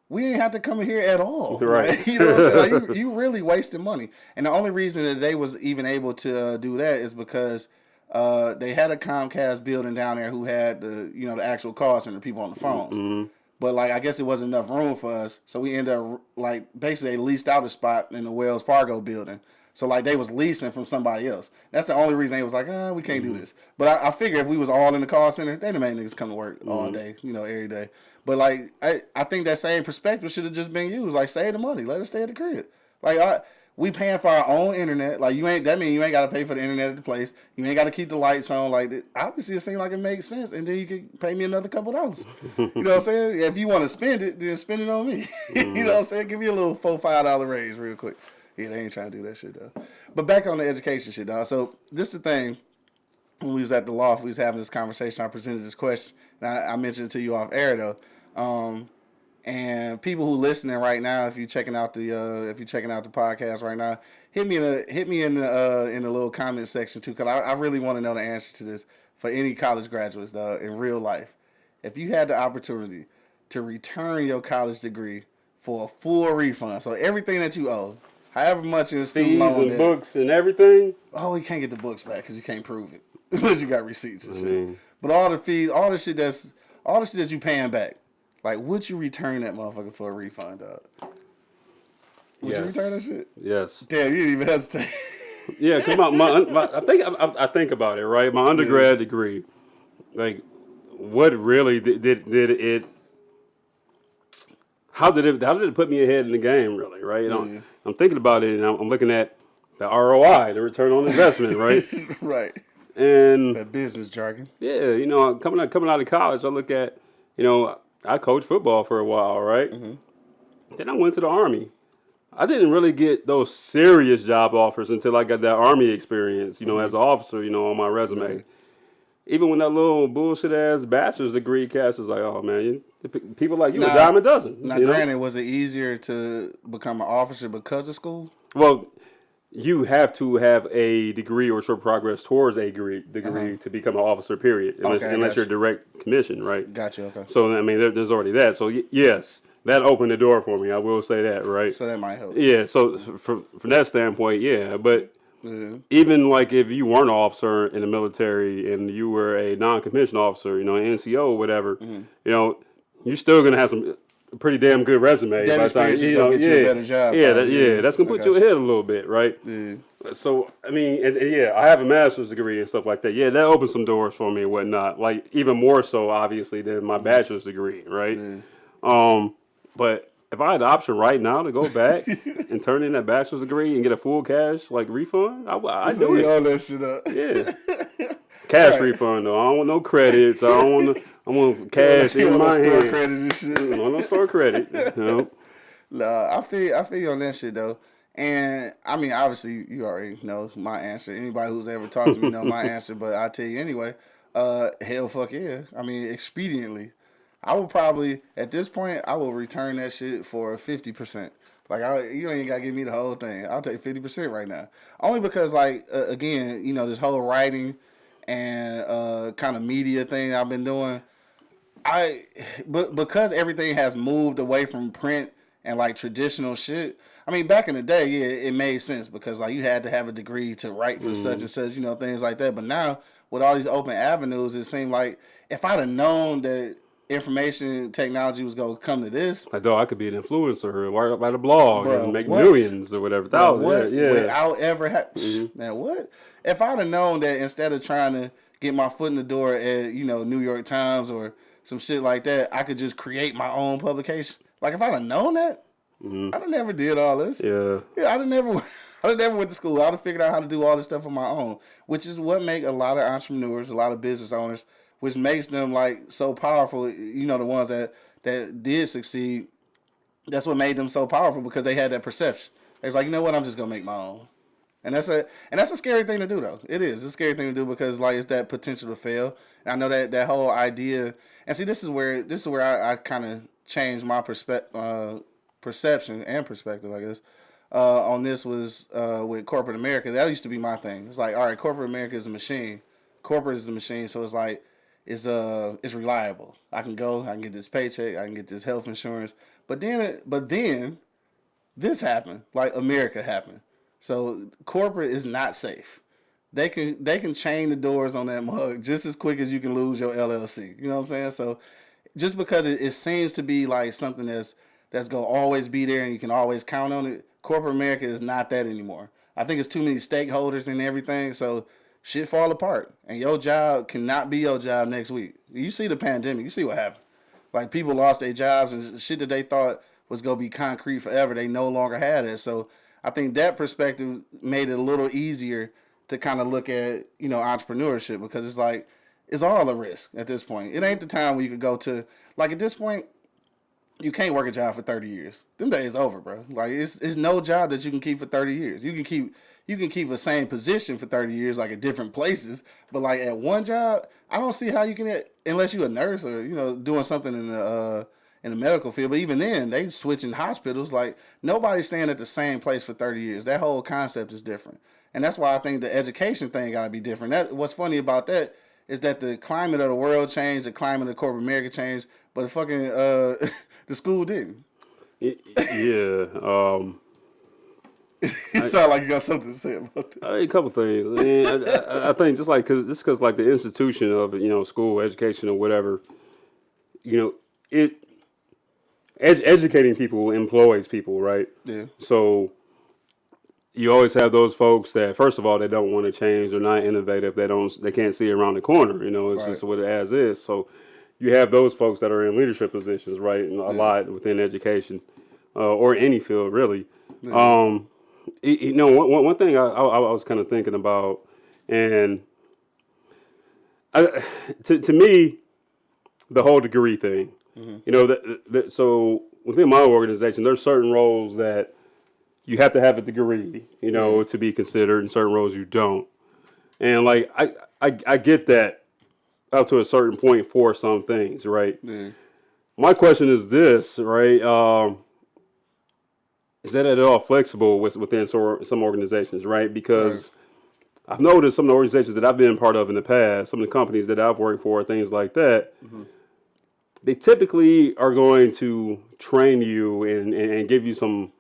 we ain't have to come in here at all. Right. Like, you know what I'm saying? Like, you, you really wasting money. And the only reason that they was even able to uh, do that is because uh, they had a Comcast building down there who had the you know the actual call center people on the phones. Mhm. But like I guess it wasn't enough room for us, so we ended up like basically they leased out a spot in the Wells Fargo building. So like they was leasing from somebody else. That's the only reason they was like, ah, we can't do this. But I, I figure if we was all in the call center, they'd have made niggas come to work all day, you know, every day. But like I, I think that same perspective should have just been used. Like save the money, let us stay at the crib. Like I, we paying for our own internet. Like you ain't that mean you ain't gotta pay for the internet at the place. You ain't gotta keep the lights on. Like obviously it seemed like it makes sense, and then you can pay me another couple dollars. you know what I'm saying? If you want to spend it, then spend it on me. you know what I'm saying? Give me a little four five dollar raise real quick. Yeah, they ain't trying to do that shit though. But back on the education shit, dog. So this is the thing. When we was at the loft, we was having this conversation. I presented this question, and I, I mentioned it to you off air though. Um, and people who listening right now, if you checking out the uh, if you checking out the podcast right now, hit me in the hit me in the uh, in the little comment section too, cause I, I really want to know the answer to this for any college graduates though in real life. If you had the opportunity to return your college degree for a full refund, so everything that you owe, however much in the student Fees loan and debt, books and everything. oh, you can't get the books back because you can't prove it unless you got receipts and I shit. But all the fees, all the shit that's all the shit that you paying back, like would you return that motherfucker for a refund, dog? Would you return that shit? yes. Damn, you didn't even hesitate. Yeah, come on. My, my, I think I, I think about it, right? My undergrad degree, like, what really did, did did it? How did it? How did it put me ahead in the game? Really, right? Yeah. I'm thinking about it, and I'm, I'm looking at the ROI, the return on investment, right? right. And That business jargon. yeah, you know, coming out coming out of college, I look at, you know, I coached football for a while, right? Mm-hmm. Then I went to the army. I didn't really get those serious job offers until I got that army experience, you know, as an mm-hmm. officer, you know, on my resume. Even when that little bullshit ass bachelor's degree cast is like, oh man, you, people like you a Now- dime a dozen. Now, you know? granted, was it easier to become an officer because of school? Well, you have to have a degree or short progress towards a degree, degree to become an officer. Period. Unless. Okay, unless you're you. direct commission, right? Gotcha. Okay. So I mean, there, there's already that. So y- yes, that opened the door for me. I will say that, right? So that might help. Yeah. So from from that standpoint, yeah. But Yeah. even like if you weren't an officer in the military and you were a non-commissioned officer, you know, an NCO or whatever, Mm-hmm. you know, you're still gonna have some a pretty damn good resume. That by time- you know, get you a yeah, better job, Yeah, that, yeah, yeah. that's gonna put you ahead a little bit, right? Yeah. So I mean, and, and yeah, I have a master's degree and stuff like that. Yeah, that opened some doors for me and whatnot. Like even more so, obviously, than my bachelor's degree, right? Yeah. Um, but if I had the option right now to go back and turn in that bachelor's degree and get a full cash like refund, I I do it. all that shit up. Yeah, cash Right. refund though. I don't want no credits. I don't want no, I want cash You in my no store hand. credit and shit. No, no store credit. Nah, I feel I feel you on that shit though. And I mean, obviously, you already know my answer. Anybody who's ever talked to me know my answer, but I tell you anyway. Uh, hell, fuck yeah. I mean, expediently, I would probably at this point I will return that shit for fifty percent. Like I, you ain't gotta give me the whole thing. I'll take fifty percent right now. Only because like uh, again, you know, this whole writing and uh kind of media thing I've been doing. I but because everything has moved away from print and like traditional shit. I mean, back in the day, yeah, it made sense because like you had to have a degree to write for such mm-hmm. and such, you know, things like that. But now with all these open avenues, it seemed like if I'd have known that information technology was gonna come to this, I dog, I could be an influencer or write, write a blog Bro, and make what? millions or whatever. Bro, what yeah, yeah. without ever ha- mm-hmm. man, what if I'd have known that instead of trying to get my foot in the door at you know New York Times or some shit like that, I could just create my own publication. Like if I'd have known that, mm-hmm. I'd have never did all this. yeah. Yeah, I'd have never, I'd have never went to school. I'd have figured out how to do all this stuff on my own, which is what make a lot of entrepreneurs, a lot of business owners, which makes them like so powerful. You know, the ones that that did succeed. That's what made them so powerful because they had that perception. They was like, you know what, I'm just gonna make my own. And that's a and that's a scary thing to do though. It is. It's a scary thing to do because like it's that potential to fail. And I know that that whole idea and see this is where this is where I, I kind of changed my perspective uh, perception and perspective, I guess. Uh, on this was uh, with corporate America. That used to be my thing. It's like, all right, corporate America is a machine. Corporate is a machine, so it's like it's uh it's reliable. I can go, I can get this paycheck, I can get this health insurance. But then but then this happened. Like America happened. So corporate is not safe. They can they can chain the doors on that mug just as quick as you can lose your LLC. You know what I'm saying? So just because it, it seems to be like something that's that's gonna always be there and you can always count on it, corporate America is not that anymore. I think it's too many stakeholders and everything, so shit fall apart. And your job cannot be your job next week. You see the pandemic, you see what happened. Like people lost their jobs and shit that they thought was gonna be concrete forever. They no longer had it. So I think that perspective made it a little easier to kind of look at you know entrepreneurship because it's like it's all a risk at this point. It ain't the time where you could go to like at this point you can't work a job for 30 years. Them days over, bro. Like it's it's no job that you can keep for 30 years. You can keep you can keep a same position for 30 years like at different places, but like at one job, I don't see how you can unless you're a nurse or you know doing something in the uh in the medical field, but even then they switching hospitals like nobody's staying at the same place for 30 years. That whole concept is different. And that's why I think the education thing got to be different. That what's funny about that is that the climate of the world changed, the climate of corporate America changed, but the fucking uh the school didn't. Yeah. Um, You sound like you got something to say about that. I mean, a couple things. I mean, I, I, I think just like cause just because like the institution of you know, school, education, or whatever, you know, it ed- educating people employs people, right? Yeah. So you always have those folks that, first of all, they don't want to change. They're not innovative. They don't. They can't see around the corner. You know, it's Right. just what it as is. So you have those folks that are in leadership positions, right? And a lot within education uh, or any field, really. Um, y- you know, one, one- thing I, I, I was kind of thinking about, and I, to to me, the whole degree thing. You know, that, that, so within my organization, there's certain roles that you have to have a degree, you know, to be considered, In certain roles you don't. And like I, I, I get that up to a certain point for some things, right? Yeah. My question is this, right? Um, is that at all flexible with, within some organizations, right? Because I've noticed some of the organizations that I've been part of in the past, some of the companies that I've worked for, things like that, they typically are going to train you and, and give you some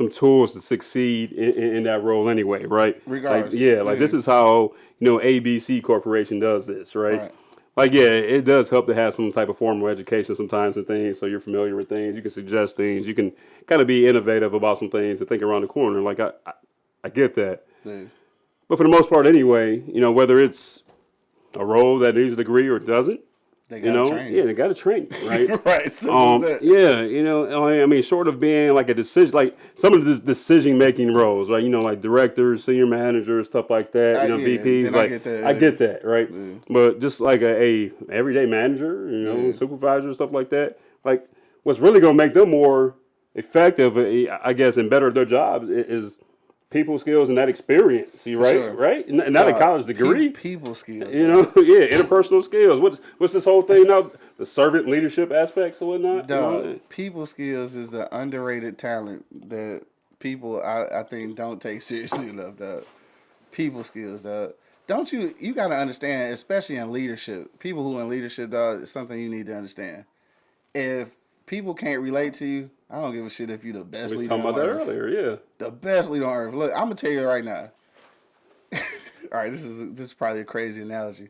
some tools to succeed in, in, in that role anyway, right? Regardless. Like, yeah, like this is how you know ABC Corporation does this, right? Right. Like yeah, it does help to have some type of formal education sometimes and things, so you're familiar with things. You can suggest things. You can kind of be innovative about some things and think around the corner. Like I, I, I get that. But for the most part, anyway, you know, whether it's a role that needs a degree or doesn't, They You know, train. yeah, they got to train, right? right. So Um, yeah, you know, I mean, short of being like a decision, like some of the decision making roles, right? You know, like directors, senior managers, stuff like that. I- You know, yeah, VPs. then I like get that, I get that, right? Yeah. But just like a, a everyday manager, you know, Yeah. supervisor, stuff like that. Like, what's really gonna make them more effective, eh, I guess, and better at their jobs is people skills and that experience, you right? sure. Right? and Not a college degree. people skills. You know, yeah, interpersonal skills. What's what's this whole thing now? The servant leadership aspects and whatnot. you know? People skills is the underrated talent that people I, I think don't take seriously enough. Dog. People skills, dog. Don't you? You gotta understand, especially in leadership. People who in leadership, dog, is something you need to understand. If people can't relate to you, I don't give a shit if you're the best We leader. talking on about that earth. earlier. Yeah. The best leader on earth. Look, I'm gonna tell you right now. All right, this is this is probably a crazy analogy,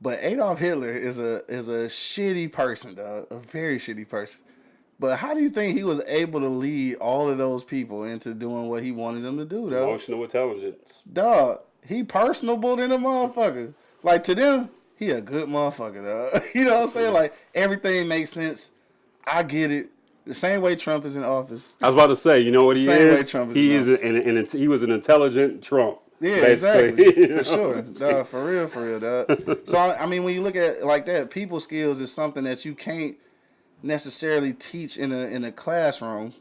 but Adolf Hitler is a is a shitty person, dog. A very shitty person. But how do you think he was able to lead all of those people into doing what he wanted them to do, dog? Emotional intelligence. Dog, he personable than a motherfucker. Like to them, he a good motherfucker, dog. you know what I'm saying? Like everything makes sense. I get it. The same way Trump is in office. I was about to say, you know what he Same way is? Trump is he in is an, an, an, he was an intelligent Trump. Yeah, basically, exactly. For sure. Dog, for real, for real, dog. So I I mean when you look at it like that, people skills is something that you can't necessarily teach in a in a classroom.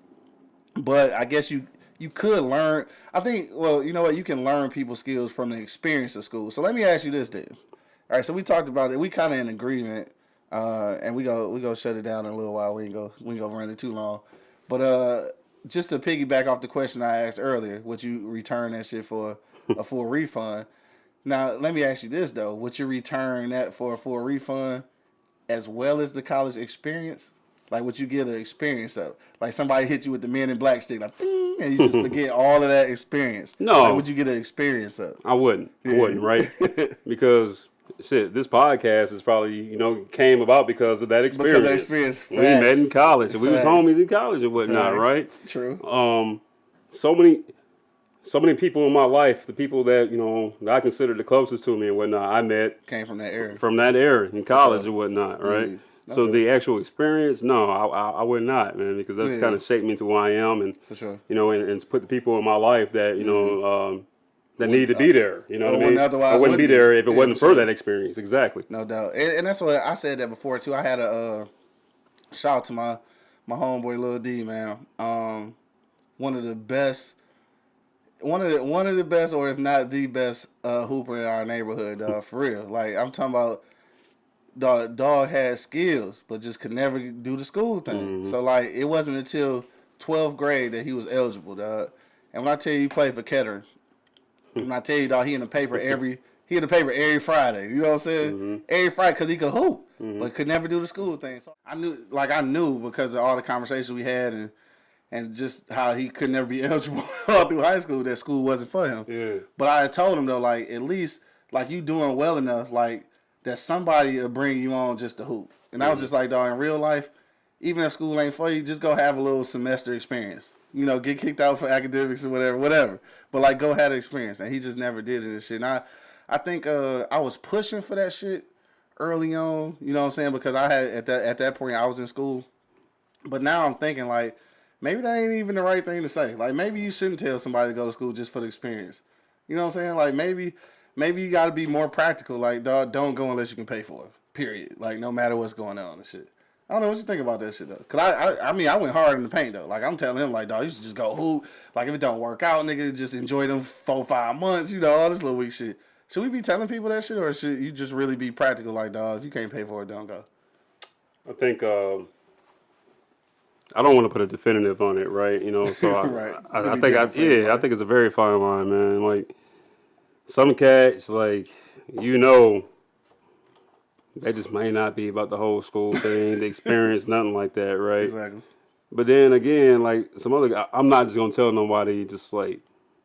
But I guess you you could learn I think well, you know what, you can learn people skills from the experience of school. So let me ask you this then. All right, so we talked about it. We kind of in agreement, uh, and we go we go shut it down in a little while. We ain't go we ain't go run it too long, but uh, just to piggyback off the question I asked earlier, would you return that shit for a full refund? Now let me ask you this though: Would you return that for a full refund, as well as the college experience? Like, would you get the experience of? Like somebody hit you with the Men in Black stick, like, and you just forget all of that experience. No. Like, would you get an experience of? I wouldn't. I wouldn't, right? because shit, this podcast is probably you know came about because of that experience. that experience. We met in college. We was homies in college and whatnot, Facts. right? True. um, so many, so many people in my life, the people that you know that I consider the closest to me and whatnot, I met Came from that era. from that era in college and whatnot, right? So the actual experience, no, I, I, I would not, man, because that's Yeah. kind of shaped me to who I am, and For sure. you know, and, and put the people in my life that you know um, that need to be there. You know what I mean? otherwise I wouldn't be wouldn't be. there if it Yeah, wasn't for sure. that experience. Exactly. No doubt, and, and that's what I said that before too. I had a uh, shout out to my my homeboy Lil D man. Um, one of the best, one of the one of the best, or if not the best, uh, hooper in our neighborhood. Uh, for real, like I'm talking about. Dog, dog had skills, but just could never do the school thing. So like, it wasn't until 12th grade that he was eligible, dog. And when I tell you he played for Kettering, when I tell you, dog, he in the paper every he in the paper every Friday. You know what I'm saying? Mm-hmm. Every Friday because he could hoop, mm-hmm. but could never do the school thing. So I knew, like I knew because of all the conversations we had and and just how he could never be eligible all through high school. That school wasn't for him. Yeah. But I told him though, like at least like you doing well enough, like that somebody will bring you on just to hoop. And I was mm-hmm. just like, dog, in real life, even if school ain't for you, just go have a little semester experience. You know, get kicked out for academics or whatever, whatever. But like, go have the experience. And he just never did it and shit. And I, I think uh, I was pushing for that shit early on. You know what I'm saying? Because I had at that at that point I was in school. But now I'm thinking like maybe that ain't even the right thing to say. Like maybe you shouldn't tell somebody to go to school just for the experience. You know what I'm saying? Like maybe maybe you got to be more practical. Like dog, don't go unless you can pay for it. Period. Like no matter what's going on and shit. I don't know what you think about that shit though. Cause I, I, I mean, I went hard in the paint though. Like I'm telling him, like, dog, you should just go hoop. Like if it don't work out, nigga, just enjoy them four, five months. You know, all this little weak shit. Should we be telling people that shit, or should you just really be practical? Like, dog, if you can't pay for it, don't go. I think um, I don't want to put a definitive on it, right? You know, so I, Right. It's I, I think I, different for everybody. yeah, I think it's a very fine line, man. Like some cats, like you know, they just may not be about the whole school thing, the experience, nothing like that, right? Exactly. But then again, like some other, guy, I'm not just gonna tell nobody just like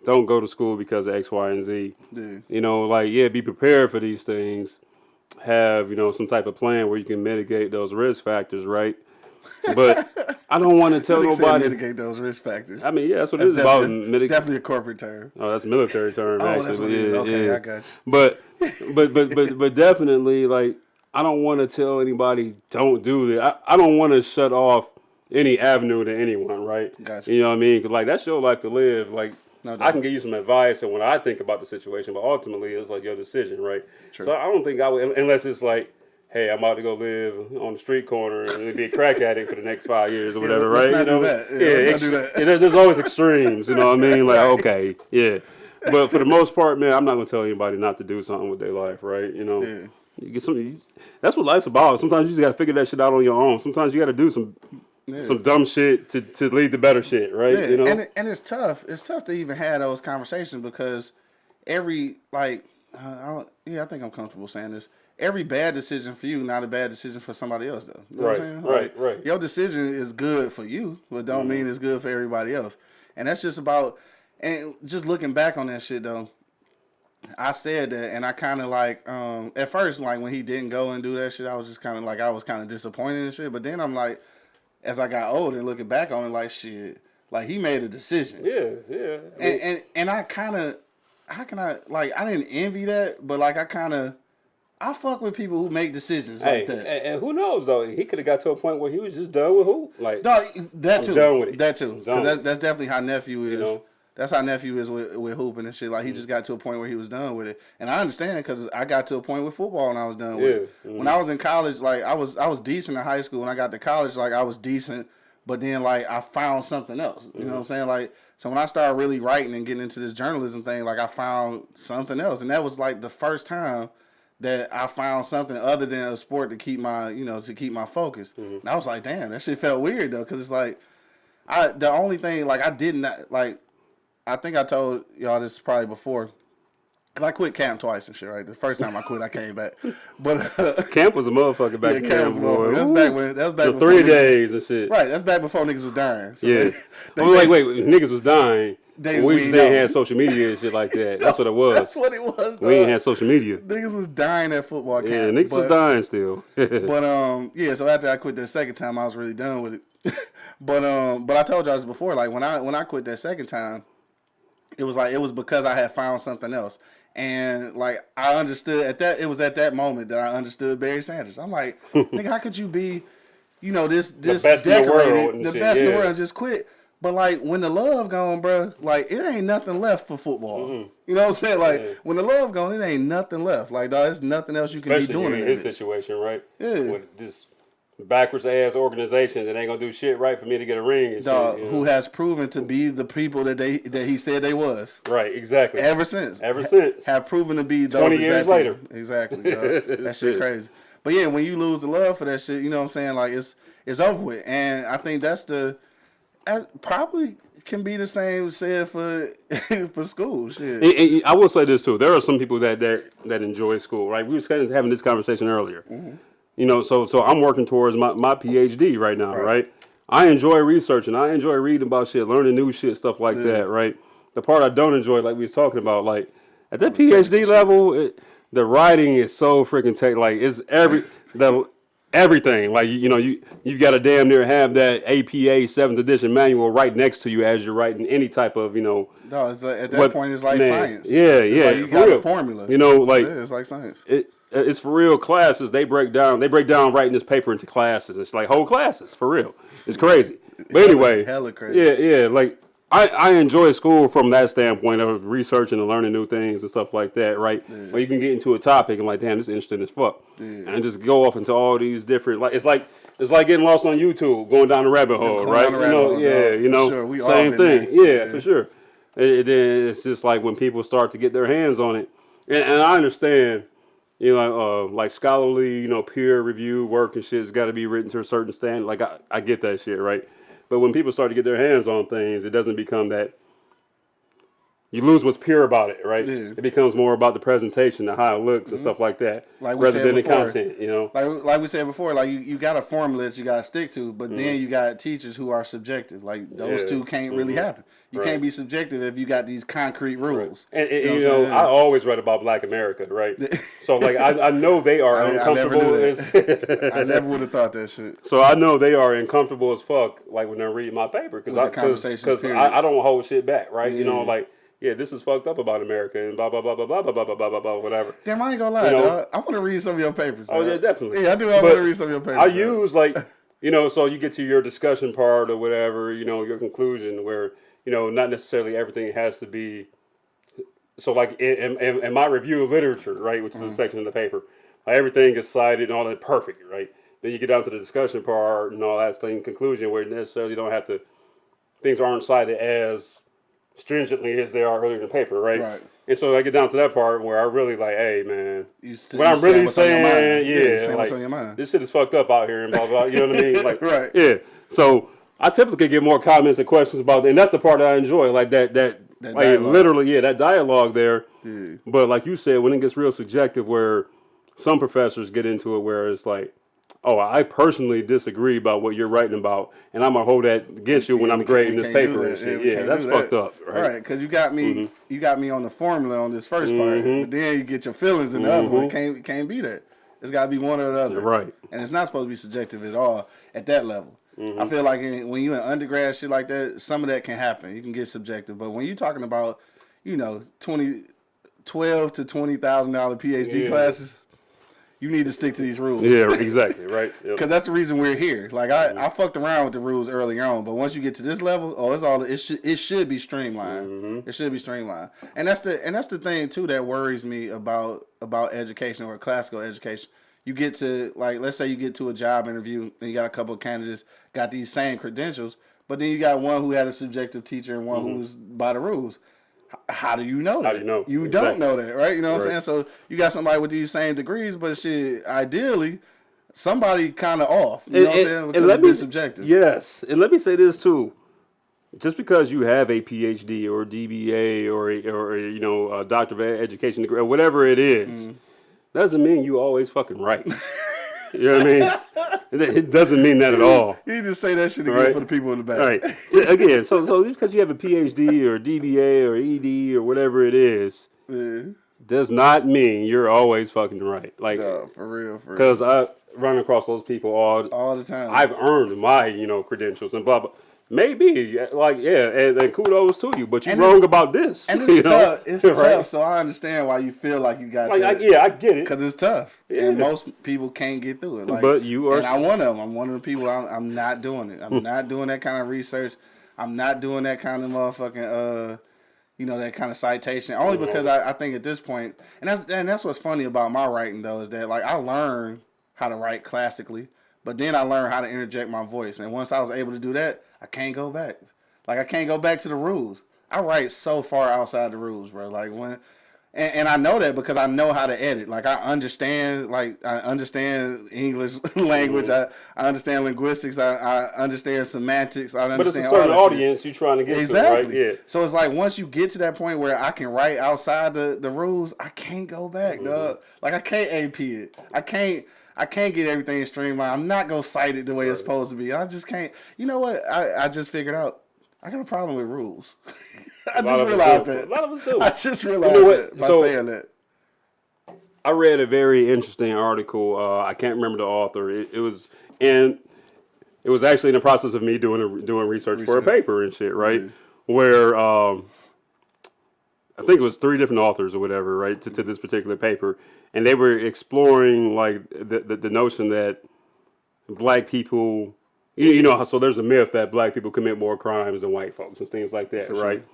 don't go to school because of X, Y, and Z. Yeah. You know, like yeah, be prepared for these things. Have you know some type of plan where you can mitigate those risk factors, right? But I don't want to tell nobody. mitigate those risk factors. I mean, yeah, that's what it is about definitely, definitely a corporate term. Oh, that's a military term. Oh, actually. that's what it is. yeah, Okay, yeah. I got you. But, but, but, but, but definitely, like I don't want to tell anybody don't do this. I, I don't want to shut off any avenue to anyone, right? Gotcha. You know what I mean? 'Cause, like that's your life to live. Like No I can give you some advice and when I think about the situation, but ultimately it's like your decision, right? True. So I don't think I would unless it's like. Hey, I'm about to go live on the street corner and be a crack addict for the next five years or whatever, let's right? not you know, do that. Yeah, let's not do that. yeah, there's always extremes, you know what I mean? Like, okay, yeah. But for the most part, man, I'm not gonna tell anybody not to do something with their life, right? You know, Yeah. Get some. That's what life's about. Sometimes you just gotta figure that shit out on your own. Sometimes you gotta do some some dumb shit to, to lead to better shit, right? Yeah, You know, and it, and it's tough. It's tough to even have those conversations because every like, uh, I don't, yeah, I think I'm comfortable saying this. Every bad decision for you, not a bad decision for somebody else, though. You know Right, what I'm saying? right, Like, right. Your decision is good for you, but don't mean it's good for everybody else. And that's just about. And just looking back on that shit though, I said that, and I kind of like um at first like when he didn't go and do that shit, I was just kind of like I was kind of disappointed and shit. But then I'm like, as I got older and looking back on it, like shit, like he made a decision, yeah, yeah. I and mean, and, and I kind of, how can I like I didn't envy that, but like I kind of, I fuck with people who make decisions hey, like that. and, and who knows though? He could have got to a point where he was just done with who. Like, No, that I'm too. done with it. That too. I'm 'Cause done that, that's definitely how nephew is. know? That's how nephew is with, with hooping and shit. Like he just got to a point where he was done with it, and I understand because I got to a point with football and I was done with it. Yeah. Mm-hmm. When I was in college, like I was I was decent in high school. When I got to college, like I was decent, but then like I found something else. You know what I'm saying? Like so when I started really writing and getting into this journalism thing, like I found something else, and that was like the first time that I found something other than a sport to keep my you know to keep my focus. Mm-hmm. And I was like, damn, that shit felt weird though, because it's like. I the only thing like I did not like I think I told y'all this probably before. Cause I quit camp twice and shit, right? The first time I quit, I came back, but uh, Camp was a motherfucker back yeah, then, camp was boy. over. That was back when that was back the three niggas- days and shit. Right, that's back before niggas was dying. So Yeah. they- oh, wait, wait, niggas was dying. They- we we know. had social media and shit like that. That's what it was. That's what it was. we ain't dog. had social media. niggas was dying at football camp. Yeah, niggas was dying still. But um, yeah. So after I quit that second time, I was really done with it. but um, but I told y'all this before. Like when I when I quit that second time, it was like it was because I had found something else, and like I understood at that. It was at that moment that I understood Barry Sanders. I'm like, nigga, how could you be, you know, this this best in the decorated, world the shit, best in the world, and just quit. But like when the love gone, bro, like it ain't nothing left for football. Mm-hmm. You know what I'm saying? Like. Yeah. when the love gone, it ain't nothing left. Like dog, there's nothing else you can Especially be doing in in his it. situation, right? Yeah. With this backwards ass organization that ain't gonna do shit right for me to get a ring and dog, shit. you who know? has proven to be the people that they that he said they was right, exactly. ever since. Ever since. have proven to be those 20 years exact later. Exactly. dog. that shit Shit. crazy. But yeah, when you lose the love for that shit, you know what I'm saying? Like it's it's over with. And I think that's the that probably can be the same said for for school. Shit. And- and I will say this too. There are some people that that, that enjoy school, right? We was kind of having this conversation earlier. Mm-hmm. You know, so so I'm working towards my, my PhD right now, Right. right. I enjoy researching. I enjoy reading about shit, learning new shit, stuff like mm. that, right? The part I don't enjoy, like we was talking about, like at that oh, PhD level, it, the writing is so freaking tech. Like it's every the everything. Like you know, you you've got to damn near have that APA seventh edition manual right next to you as you're writing any type of you know No, it's like, at that what- point it's like man, science. Yeah, It's yeah. like you got real. a formula. You know, like yeah, it's like science. it, Uh, it's for real classes. They break down. They break down writing this paper into classes. It's like whole classes for real. It's crazy. But anyway, hella crazy. Yeah, yeah. Like I, I enjoy school from that standpoint of researching and learning new things and stuff like that. Right, where you can get into a topic and like, damn, this is interesting as fuck, yeah. and just go off into all these different. Like it's like. It's like getting lost on YouTube, going down the rabbit hole, right? you know, hole, yeah, dog, you know, sure. Same thing, yeah, Yeah. for sure. And it- then it's just like when people start to get their hands on it, and, and I understand, you know, uh, like scholarly, you know, peer review work and shit's got to be written to a certain standard. Like I, I get that shit, right? But when people start to get their hands on things, it doesn't become that. You lose what's pure about it, right? Yeah. It becomes more about the presentation, the how it looks, and stuff like that, Mm-hmm. Like rather than the content. You know, Like like we said before, like you, you got a formula that you got to stick to, but then you got teachers who are subjective. Like those Mm-hmm. Yeah. two can't really happen. You Right. can't be subjective if you got these concrete rules. And, and, you I'm know. I always read about Black America, right? so like, I, I know they are I- I never uncomfortable. as, I never would have thought that shit. so I know they are uncomfortable as fuck, like when they're reading my paper, because I, because. I, I don't hold shit back, right? You know, like yeah, this is fucked up about America and blah blah blah blah blah blah blah blah blah blah whatever. Damn, I ain't gonna lie, You know? dog. I want to read some of your papers. Oh yeah, definitely. Yeah, I do. I want to read some of your papers. I dog. use like you know, so you get to your discussion part or whatever, you know, your conclusion where you know not necessarily everything has to be. So like in, in, in my review of literature, right, which is a section of the paper, like, everything is cited and all that perfect, right. Then you get down to the discussion part and all that thing conclusion where you necessarily don't have to. Things aren't cited as stringently as they are earlier in the paper, right? Right. And so I get down to that part where I really like, hey man, You you I'm really what's on your saying, yeah, saying like what's on your mind. this shit is fucked up out here and blah blah. You know what I mean? Like, Right. Yeah. So I typically get more comments and questions about, and that's the part that I enjoy, like that that, That like dialogue. literally, yeah, that dialogue there. Yeah. But like you said, when it gets real subjective, where some professors get into it, where it's like, oh, I personally disagree about what you're writing about, and I'm gonna hold that against you when I'm grading this paper and shit. Yeah, that's fucked that. up, right? Mm-hmm. Right, because you got me, you got me on the formula on this 1st part, but then you get your feelings in the other one. Can't can't be that. It's got to be one or the other. Mm-hmm. Right. And it's not supposed to be subjective at all at that level. Mm-hmm. I feel like in, when you're in undergrad shit like that, some of that can happen. You can get subjective, but when you're talking about, you know, 20, 12 to twenty thousand dollar PhD Yeah. classes, you need to stick to these rules. Yeah, exactly, right. Yep. Because that's the reason we're here. Like I, mm-hmm. I fucked around with the rules earlier on, but once you get to this level, oh, it's all it should it should be streamlined. Mm-hmm. It should be streamlined, and that's the and that's the thing too that worries me about about education or classical education. You get to like let's say you get to a job interview and you got a couple of candidates got these same credentials, but then you got one who had a subjective teacher and one mm-hmm. who's by the rules. How do you know that? do you know? You Exactly. don't know that, right? You know what I'm saying? So you got somebody with these same degrees, but shit, ideally, somebody kind of off. You know what I'm saying? Because it's been subjective. Yes, and let me say this too. Just because you have a PhD or a DBA or a, or a, you know a doctor of education degree or whatever it is, Mm-hmm. doesn't mean you always fucking right. you know what I mean? It, doesn't mean that at all. You just say that shit again Right. for the people in the back. All right. Again, so so just because you have a PhD or a DBA or ED or whatever it is, Yeah. does not mean you're always fucking right. Like, No, for real, for real. because I run across those people all All the time. I've earned my, you know, credentials and blah blah. Maybe, like, yeah, and, and kudos to you, but you're And wrong about this. and it's you know? tough. It's Right? tough. So I understand why you feel like you got Like, I, yeah, I get it. Because it's tough, Yeah. and most people can't get through it. Like, But you are- and I'm one of them. I'm one of the people. I'm, I'm not doing it. I'm not doing that kind of research. I'm not doing that kind of motherfucking, uh, you know, that kind of citation. Only because I, I think at this point, and that's and that's what's funny about my writing though is that like I learned how to write classically, but then I learned how to interject my voice, and once I was able to do that, I can't go back. Like I can't go back to the rules. I write so far outside the rules, bro. Like when and, and I know that because I know how to edit. Like I understand, like I understand English language. I, I understand linguistics. I, I understand semantics. I understand but it's a certain that shit. audience you're trying to get Exactly. to, right? Yeah. So it's like once you get to that point where I can write outside the, the rules, I can't go back, Mm-hmm. dog. Like I can't AP it. I can't. I can't get everything streamlined. I'm not gonna cite it the way it's supposed to be. I just can't. You know what? I, I just figured out. I got a problem with rules. I just realized that. A lot of us do. I just realized You know that by So- saying that. I read a very interesting article. Uh, I can't remember the author. It, it was and it was actually in the process of me doing a, doing research, for a paper and shit, right? Where um, I think it was three different authors or whatever, right, to, to this particular paper, and they were exploring like the the, the notion that black people, you, you know, so there's a myth that black people commit more crimes than white folks and things like that, sure. right?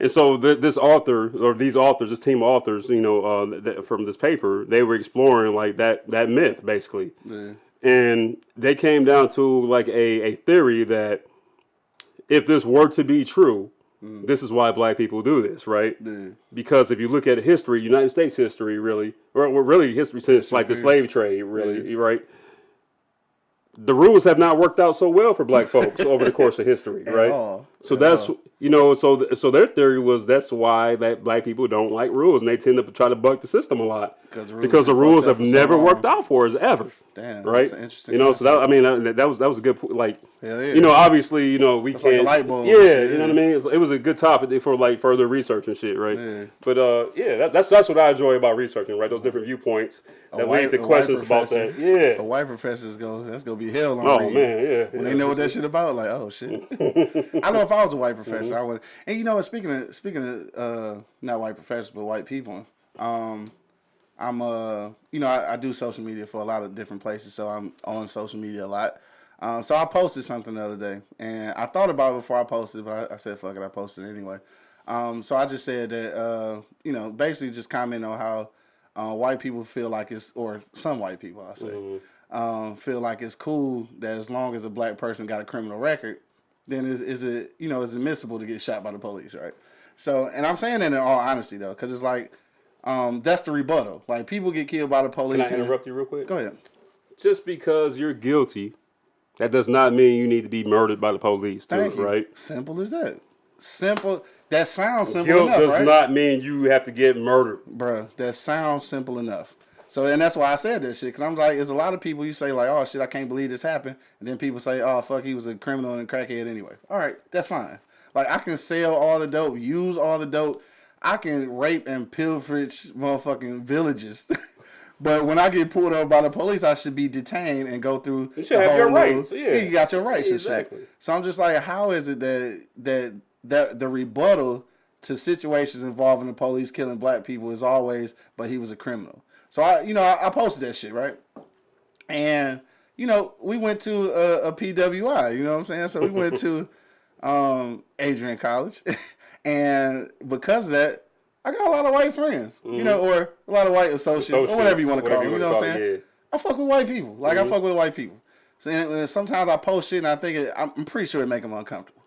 And so th- this author or these authors, this team of authors, you know, uh, th- from this paper, they were exploring like that that myth basically, Yeah. and they came down to like a, a theory that if this were to be true, Mm. this is why black people do this, right? Yeah. Because if you look at history, United States history, really, or really history since like the slave trade, really, right? The rules have not worked out so well for black folks over the course of history, right? all. So that's you know, so so their theory was that's why that black people don't like rules and they tend to try to buck the system a lot the because the rules have so never worked out for us ever. Damn, right? that's interesting you know, so that I mean that, that was that was a good po- like yeah. you know obviously you know we like a can't light bulb yeah, and you know what I mean it was, a good topic for like further research and shit right Yeah. but uh yeah that, that's that's what I enjoy about researching right those different viewpoints that white- lead to questions about that yeah The white professors go, that's gonna be hell on oh man yeah When yeah. they know what that shit about, like, oh shit. I know if I was a white professor, I would. And you know, speaking of speaking of uh, not white professors but white people, um, I'm uh, you know, I, I do social media for a lot of different places, so I'm on social media a lot. Um, so I posted something the other day, and I thought about it before I posted, but I, I said, "Fuck it," I posted it anyway. Um, so I just said that, uh, you know, basically just comment on how uh, white people feel like it's, or some white people, I say, Mm-hmm. um, feel like it's cool that as long as a black person got a criminal record, then is, is it, you know, is admissible to get shot by the police, right? So, and I'm saying that in all honesty though, because it's like, um, that's the rebuttal. Like people get killed by the police. Can I and- interrupt you real quick? Go ahead. Just because you're guilty, that does not mean you need to be murdered by the police, too, right? Simple as that. Simple. That sounds simple Guilt enough, does right? not mean you have to get murdered. Bruh, that sounds simple enough. So, and that's why I said that shit, because I'm like, there's a lot of people you say, like, oh shit, I can't believe this happened. And then people say, oh fuck, he was a criminal and a crackhead anyway. All right, that's fine. Like, I can sell all the dope, use all the dope. I can rape and pillage motherfucking villages. but when I get pulled over by the police, I should be detained and go through. You should the have your whole rights, yeah. you got your rights Exactly. and shit. So I'm just like, how is it that that that the rebuttal to situations involving the police killing black people is always, but he was a criminal. So I, you know, I, I posted that shit right, and you know, we went to a, a PWI. You know what I'm saying? So we went to um, Adrian College, and because of that. I got a lot of white friends, you know, or a lot of white associates, or whatever you want to call them. You know what I'm saying? it, I fuck with white people. Like I fuck with white people. So and- sometimes I post shit and I think it, I'm pretty sure it make them uncomfortable.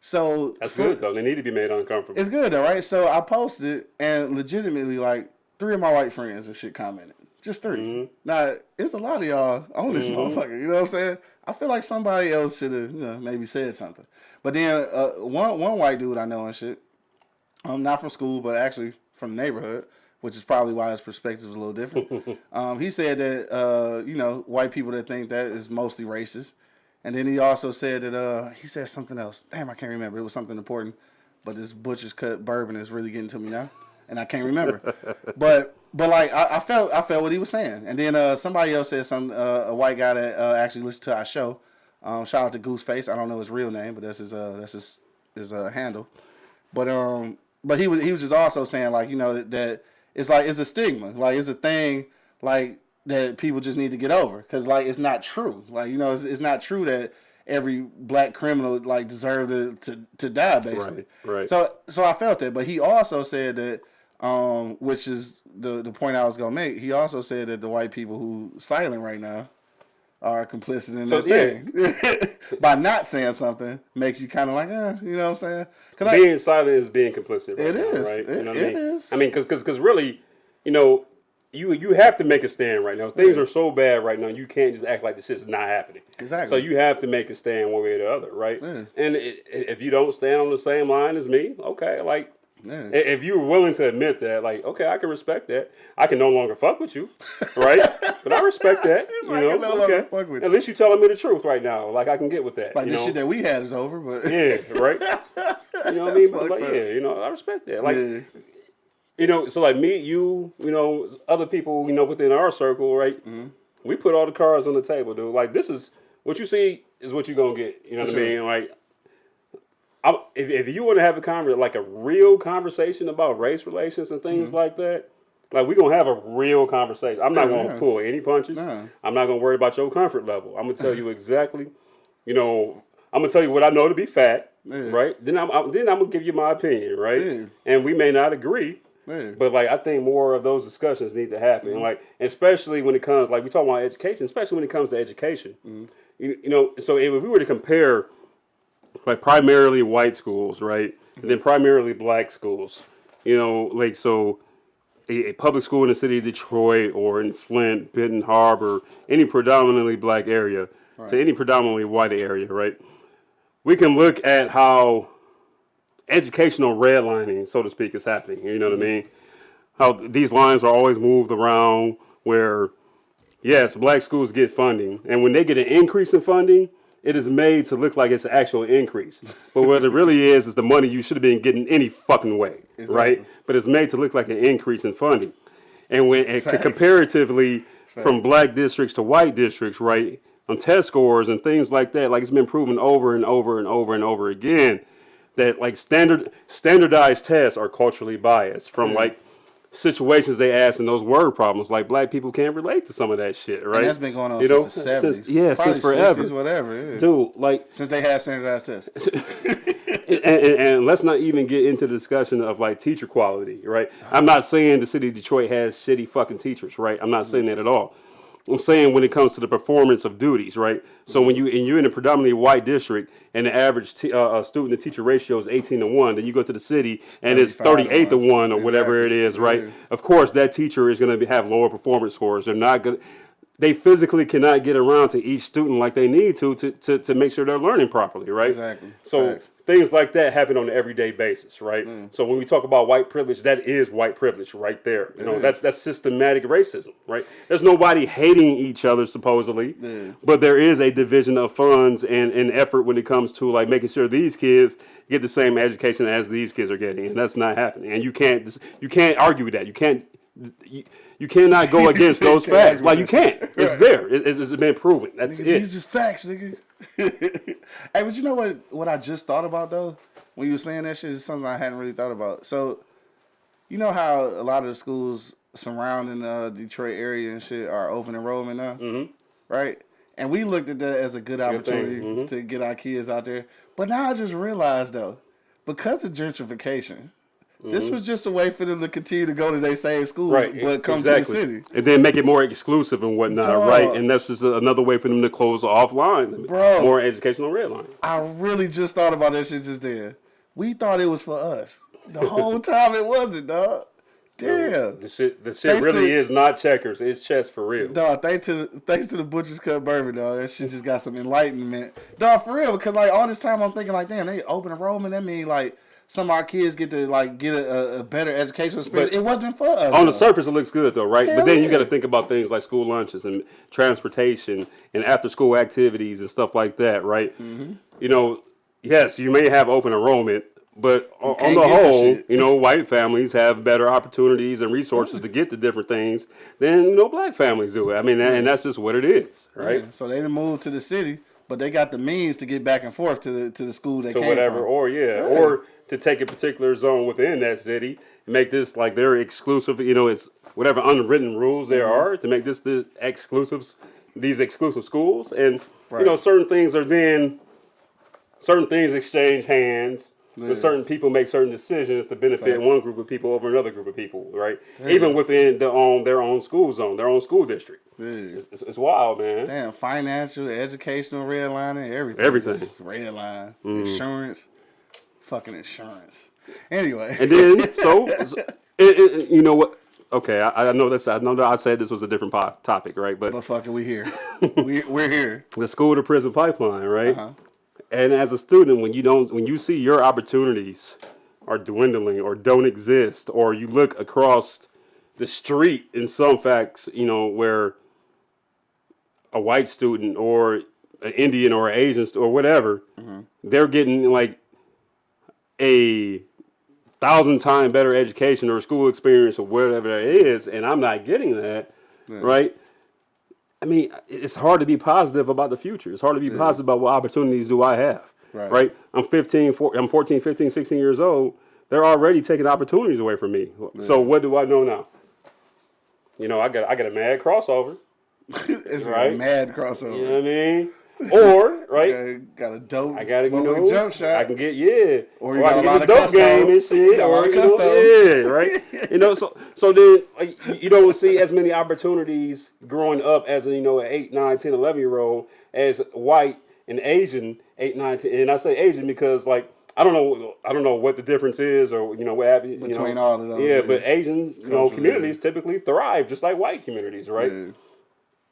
So That's good, though. They need to be made uncomfortable. It's good though, right? So I posted and legitimately like three of my white friends and shit commented. Just 3 Now it's a lot of y'all on this motherfucker. You know what I'm saying? I feel like somebody else should have, you know, maybe said something. But then uh, one one white dude I know and shit, um, not from school, but actually from the neighborhood, which is probably why his perspective is a little different. um, he said that uh, you know white people that think that is mostly racist, and then he also said that uh, he said something else. Damn, I can't remember. It was something important, but this butcher's cut bourbon is really getting to me now, and I can't remember. but but like I, I felt I felt what he was saying, and then uh, somebody else said some uh, a white guy that uh, actually listened to our show. Um, shout out to Gooseface. I don't know his real name, but that's his uh, that's his his uh, handle. But um, but he was he was just also saying like you know that, that it's like it's a stigma, like it's a thing like that people just need to get over because like it's not true. Like you know it's, it's not true that every black criminal like deserved to, to, to die basically. Right, right. So so I felt that, but he also said that um, which is the the point I was gonna make. He also said that the white people who silent right now are complicit in So, that thing. By not saying something makes you kind of like, eh, you know what I'm saying? Cause I, being silent is being complicit. Right It now, is. right? It- you know what it I mean? is. I mean, because because really, you know, you you have to make a stand right now. Things are so bad right now. You can't just act like this shit's not happening. Exactly. So you have to make a stand one way or the other, right? Yeah. And i if you don't stand on the same line as me, okay, like. If you were willing to admit that, like, okay, I can respect that. I can no longer fuck with you, right? but I respect that. You I know, can no okay. fuck with At you. least you're telling me the truth right now. Like I can get with that. like the know? shit that we had is over, but Yeah, right. You know what I mean? But like, up. yeah, you know, I respect that. Like, yeah. you know, so like me, you, you know, other people, you know, within our circle, right? Mm-hmm. We put all the cards on the table, dude. Like, this is what you see is what you're gonna get. You know For what I mean? Like, I'm, if if you want to have a conver like a real conversation about race relations and things mm-hmm. like that. Like we're gonna have a real conversation. I'm not. Yeah, gonna yeah. pull any punches. No. I'm not gonna worry about your comfort level. I'm gonna tell you exactly, you know, I'm gonna tell you what I know to be fact, Yeah. right? Then I'm, I'm then I'm gonna give you my opinion, right? And we may not agree, but like I think more of those discussions need to happen, mm-hmm. like especially when it comes like we talk about education, especially when it comes to education. Mm-hmm. You, you know, so if we were to compare like primarily white schools, right, and then primarily black schools, you know, like so a, a public school in the city of Detroit or in Flint, Benton Harbor, any predominantly black area to any predominantly white area, right? We can look at how educational redlining, so to speak, is happening. You know what I mm-hmm. mean? How these lines are always moved around where, yes, black schools get funding. And when they get an increase in funding, it is made to look like it's an actual increase. But what it really is, is the money you should have been getting any fucking way, right? But it's made to look like an increase in funding. And when Facts. comparatively from black districts to white districts, right, on test scores and things like that, like it's been proven over and over and over and over again that like standard standardized tests are culturally biased from like situations they ask and those word problems. Like black people can't relate to some of that shit, right? And that's been going on You since know, the seventies. yeah, since forever. whatever. Yeah. Dude, like Since they had standardized tests. and, and, and let's not even get into the discussion of like teacher quality, right? I'm not saying the city of Detroit has shitty fucking teachers, right? I'm not saying that at all. I'm saying when it comes to the performance of duties, right? So when you and you're in a predominantly white district and the average t- uh, uh, student to teacher ratio is 18 to one, then you go to the city and it's 35 to 38 to one. or whatever it is, right? Yeah. Of course, that teacher is going to have lower performance scores. They're not going. to They physically cannot get around to each student like they need to to, to, to make sure they're learning properly, right? Exactly. So Facts. things like that happen on an everyday basis, right? Mm. So when we talk about white privilege, that is white privilege right there. You know, is. that's that's systematic racism, right? There's nobody hating each other supposedly, Yeah. but there is a division of funds and, and effort when it comes to like making sure these kids get the same education as these kids are getting, and that's not happening. And you can't you can't argue with that. You can't. You, you cannot go against those facts. Like you can't. shit. It's there. It, it's, it's been proven. That's Nigga, it. These is facts, nigga. hey, but you know what? What I just thought about though, when you were saying that shit, is something I hadn't really thought about. So, you know how a lot of the schools surrounding the Detroit area and shit are open enrollment now, mm-hmm. right? And we looked at that as a good opportunity mhm. to get our kids out there. But now I just realized though, because of gentrification. This was just a way for them to continue to go to their same schools, Mm-hmm. right but come exactly. to the city. and then make it more exclusive and whatnot Dog. right and that's just another way for them to close offline Bro. more educational red line I really just thought about that shit just then. We thought it was for us. The whole time it wasn't, dog. Damn. the shit the shit Thanks really to- is not checkers it's chess for real Dog, thanks to thanks to the Butcher's Cut Bourbon, dog. That shit just got some enlightenment. Dog, for real, because like all this time I'm thinking like, damn, they open enrollment. That mean like some of our kids get to like get a, a, better educational experience. But it wasn't for us. on the surface it looks good though right Hell but then you yeah. got to think about things like school lunches and transportation and after school activities and stuff like that right Mm-hmm. you know yes you may have open enrollment but on, on the whole you know white families have better opportunities and resources to get to different things than you know black families do i mean that, and that's just what it is right Yeah, So they didn't move to the city, but they got the means to get back and forth to the to the school they to came whatever, from. or yeah, or to take a particular zone within that city and make this like their exclusive. You know, it's whatever unwritten rules there Mm-hmm. are to make this the exclusives, these exclusive schools, and you know, certain things are then certain things exchange hands. Yeah. Certain people make certain decisions to benefit Facts. one group of people over another group of people, right? Even within their own their own school zone, their own school district. Yeah. It's, it's, it's wild, man. Damn, financial, educational, redlining, everything. Everything. Just Red line, insurance, fucking insurance. Anyway, And then, so, it, it, you know what? Okay, I, I know this. I know that I said this was a different po- topic, right? But but fucking we here. we, we're here. the school to prison pipeline, right? Uh-huh. And as a student, when you don't, when you see your opportunities are dwindling or don't exist, or you look across the street in some facts, you know, where a white student or an Indian or an Asian st- or whatever, they're getting like a thousand time better education or school experience or whatever that is, and I'm not getting that, right? I mean, it's hard to be positive about the future. It's hard to be positive about what opportunities do I have, Right. right? I'm 15, four, I'm 14, 15, 16 years old. They're already taking opportunities away from me. So what do I know now? You know, I got I got a mad crossover. it's Right. a mad crossover. You know what I mean? Or right, Yeah, got a dope. I gotta you know jump shot. I can get yeah, Or you I got can a lot get the dope game and shit, You got a lot or you know, yeah, right. you know, so so then uh, like, you- you don't see as many opportunities growing up as a you know an 8, 9, 10, 11 year old as white and Asian 8, 9, 10. And I say Asian because like I don't know I don't know what the difference is or you know what have you, Between know. all of those, Yeah, yeah. but Asian you know communities typically thrive just like white communities, right? Yeah.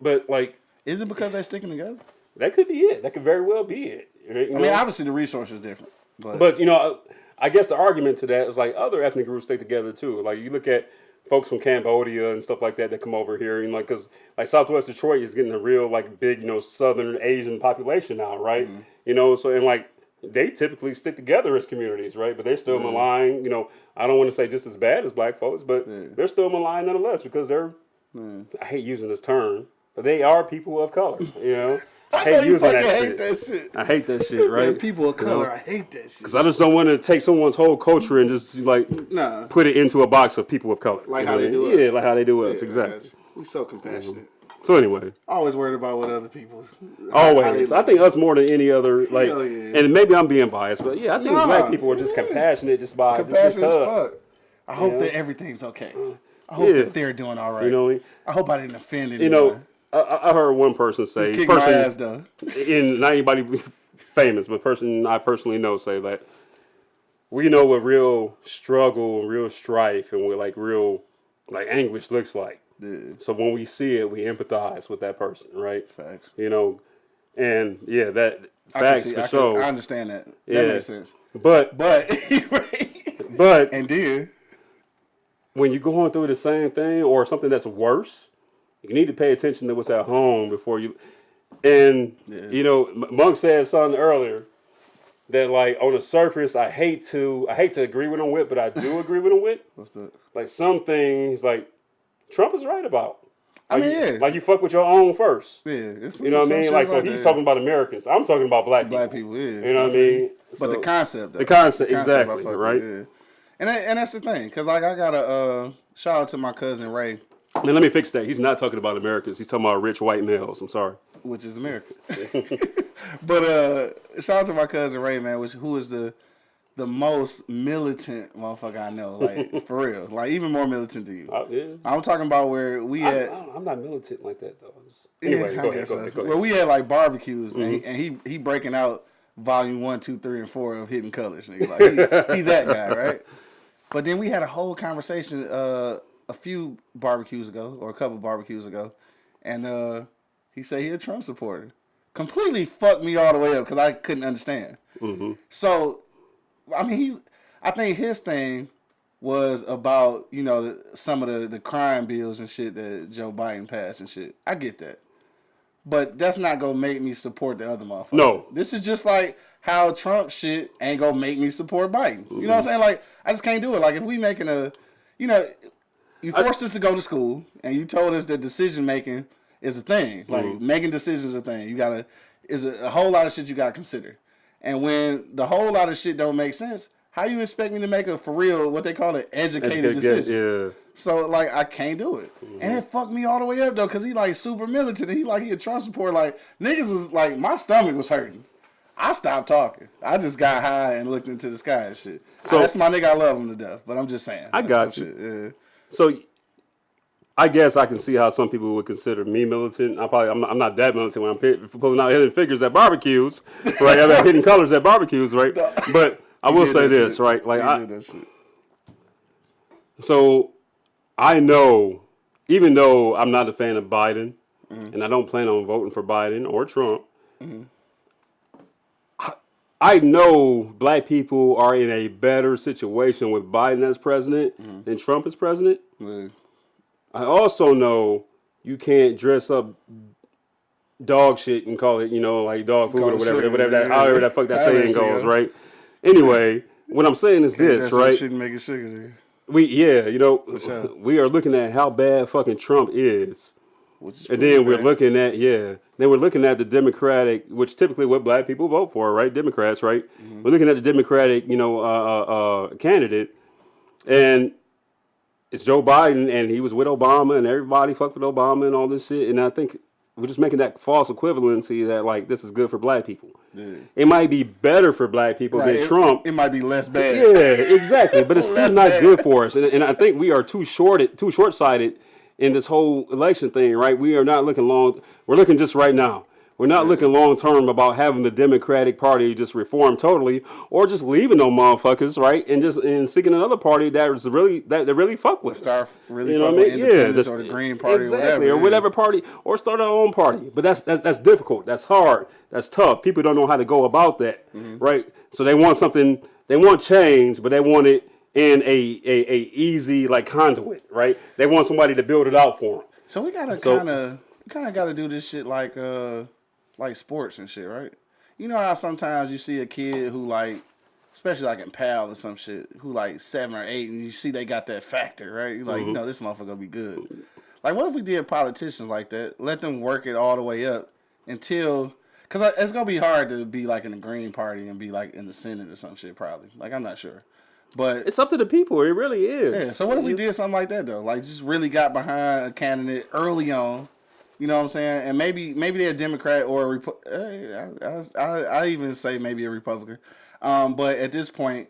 But like Is it because they're sticking together? That could be it. That could very well be it. You I mean, know? obviously the resource is different, but, But you know, I guess the argument to that is like other ethnic groups stay together too. Like you look at folks from Cambodia and stuff like that that come over here, you know, because like Southwest Detroit is getting a real like big, you know, Southern Asian population now, right? Mm-hmm. You know, so and like they typically stick together as communities, right? But they're still maligned. You know, I don't want to say just as bad as black folks, but Yeah. they're still maligned nonetheless because they're. Yeah. I hate using this term, but they are people of color. You know, I hate you using fucking that hate shit. that shit. I hate that shit, Right? People of You know? color, I hate that shit. Cause I just don't want to take someone's whole culture and just like Nah. put it into a box of people of color. Like how know they do mean? us. Yeah, like how they do us. Yeah, exactly. We so compassionate. Mm-hmm. So anyway, Always worried about what other people. always, I think us more than any other. Like, Hell yeah. and maybe I'm being biased, but yeah, I think Nah. black people are just compassionate just by just compassionate as because. fuck. I hope Yeah. that everything's okay. I hope Yeah. that they're doing all right. You know, I? I hope I didn't offend anyone. you know, I- I, heard one person say, kick my person, ass not anybody famous, but person I personally know say that we know what real struggle and real strife and what like real like anguish looks like. Yeah, So when we see it, we empathize with that person, right? facts. You know, and yeah, that I can facts see- for I, can- sure. I understand that. That Yeah. makes sense. But But but and then when you're going through the same thing or something that's worse, you need to pay attention to what's at home before you. And Yeah. you know, Monk said something earlier that like on the surface, I hate to I hate to agree with him with, but I do agree with him with. what's that? Like some things, like Trump is right about. I mean, you- yeah, like you fuck with your own first. yeah. It's You know what I mean? Like so, he's that. talking about Americans. I'm talking about black, black people. people. Yeah, You know what I mean? But the concept, though. the concept, I exactly, fuck with, right? Yeah. And that, and that's the thing, cause like I got a uh, shout out to my cousin Ray, Man, let me fix that. He's not talking about Americans. He's talking about rich white males. I'm sorry. which is America. but uh, shout out to my cousin Ray, man, which who is the the most militant motherfucker I know, like for real, like even more militant than you. Uh, yeah. I'm talking about where we I, had. I, am not militant like that though. Just- Yeah, Anyway, I go ahead, guess go so. ahead, go Where we had like barbecues, and, Mm-hmm. he, and he he breaking out volume one, two, three, and four of Hidden Colors. Nigga. Like he, he that guy, right? But then we had a whole conversation uh, a few barbecues ago, or a couple barbecues ago, and uh, he said he a Trump supporter. Completely fucked me all the way up because I couldn't understand. Mm-hmm. So, I mean, he, I think his thing was about you know the, some of the the crime bills and shit that Joe Biden passed and shit. I get that, but that's not gonna make me support the other motherfucker. No. this is just like how Trump shit ain't gonna make me support Biden. You know what I'm saying? Like I just can't do it. Like if we making a, you know, you forced us to go to school and you told us that decision making is a thing. Like mm-hmm. making decisions is a thing. You gotta is a, a whole lot of shit you gotta consider. And when the whole lot of shit don't make sense, how you expect me to make a for real what they call an educated Educate- decision? yeah. So like I can't do it, and mm-hmm. it fucked me all the way up though, cause he like super militant. He like he a Trump supporter. Like niggas was like my stomach was hurting. I stopped talking. I just got high and looked into the sky and shit. So- that's my nigga. I love him to death, but I'm just saying. I got you. Shit, yeah. So I guess I can see how some people would consider me militant. I probably I'm not, I'm not that militant when I'm pulling out hidden figures at barbecues, right? I'm hidden colors at barbecues, right? But I will say this, shit. right? Like I. So I know, even though I'm not a fan of Biden, and I don't plan on voting for Biden or Trump, I, I know black people are in a better situation with Biden as president mm-hmm. than Trump as president. Yeah. I also know you can't dress up dog shit and call it, you know, like dog food Call or whatever, whatever that, yeah. however that fuck that saying goes, goes. right? Anyway, what I'm saying is this, Dress up right? Shit and make it sugar. We yeah, you know, we are looking at how bad fucking Trump is, Which is and then we're bad. looking at yeah, then we're looking at the Democratic, which typically what black people vote for, right? Democrats, right? Mm-hmm. We're looking at the Democratic, you know, uh, uh, uh, candidate, and it's Joe Biden, and he was with Obama, and everybody fucked with Obama and all this shit, and I think we're just making that false equivalency that like this is good for black people. Yeah. It might be better for black people Right, than it- Trump. It, might be less bad. Yeah, exactly. But it's still not good for us, and, and I think we are too shorted, too short sighted in this whole election thing. Right? We are not looking long. We're looking just right now. We're not looking long term about having the Democratic Party just reform totally, or just leaving them motherfuckers, right? And just and seeking another party that is really that, that really fuck with. Start really You know fucking what I with mean? Yeah, independence or the Green Party exactly, or whatever. or whatever party, or start our own party. But that's that's that's difficult. That's hard. That's tough. People don't know how to go about that, Mm-hmm. right? So they want something. They want change, but they want it in a, a, a easy like conduit, right? They want somebody to build it out for them. So we gotta So- kind of, kind of gotta do this shit like, uh, like sports and shit, right? You know how sometimes you see a kid who like, especially like in PAL or some shit, who like seven or eight, and you see they got that factor, right? You like, you know, this motherfucker gonna be good. Like, what if we did politicians like that? Let them work it all the way up, until because it's gonna be hard to be like in the Green Party and be like in the Senate or some shit. Probably like I'm not sure, but It's up to the people. It really is. yeah. So what if we did something like that though? Like just really got behind a candidate early on. You know what I'm saying? And maybe maybe they're a Democrat or a eh, I, I, I, even say maybe a Republican. Um, but at this point,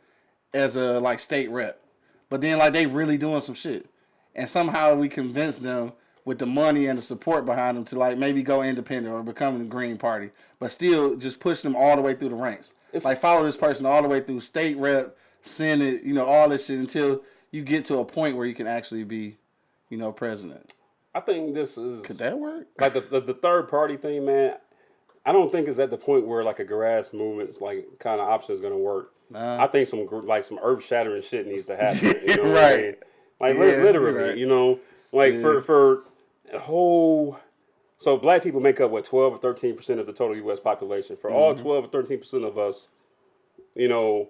as a like state rep, but then like they really doing some shit, and somehow we convince them with the money and the support behind them to like maybe go independent or become the Green Party, but still just push them all the way through the ranks. like follow this person all the way through state rep, senate, you know, all this shit until you get to a point where you can actually be, you know, president. I think this is Could that work? like the, the the third party thing, man. I don't think it's at the point where like a grass movement's like kind of option is gonna work. Nah. I think some like some earth shattering shit needs to happen. You know what I Right. mean? Like Yeah, literally, right. you know, like Yeah. for for a whole. So black people make up what twelve or thirteen percent of the total U.S. population. For all Mm-hmm. twelve or thirteen percent of us, you know,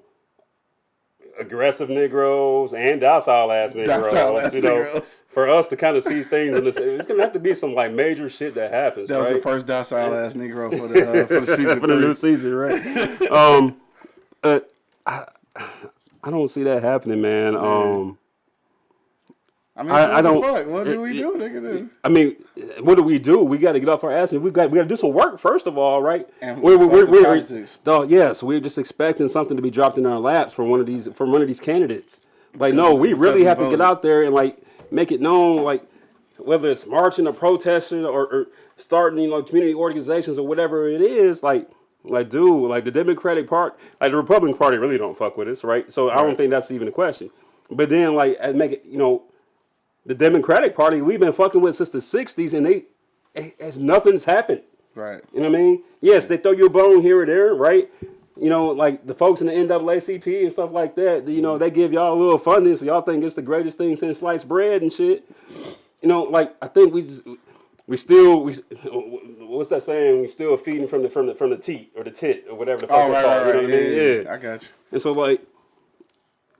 aggressive Negroes and docile ass Negroes, Docile you know, Negroes. for us to kind of see things in this, it's gonna have to be some like major shit that happens, That was right? the first docile ass Negro for the uh, for the season for the new season, right? um, uh, I, I don't see that happening, man. Um, I mean, I- I what don't- fuck? What do we do, nigga? I mean, what do we do? We got to get off our ass and we got we got to do some work first of all, right? And we're, we're, we're, politics. dog, yes, we're just expecting something to be dropped in our laps from one of these from one of these candidates. Like, no, we really have to get out there and like make it known, like whether it's marching or protesting or, or starting, you know, community organizations or whatever it is, like. Like, dude, like the Democratic Party, like the Republican Party really don't fuck with us, right? So I don't think that's even a question. But then, like, make it, you know, the Democratic Party we've been fucking with since the '60s, and they, as nothing's happened. Right. You know what I mean? Yes, they throw you a bone here or there, right? You know, like the folks in the NAACP and stuff like that. You know, they give y'all a little funding, so y'all think it's the greatest thing since sliced bread and shit. You know, like I think we just, we still we what's that saying? We still feeding from the from the from the teat or the tit or whatever the fuck Oh, right, right, right. You know what I mean? Yeah, yeah, yeah. I got you. And so like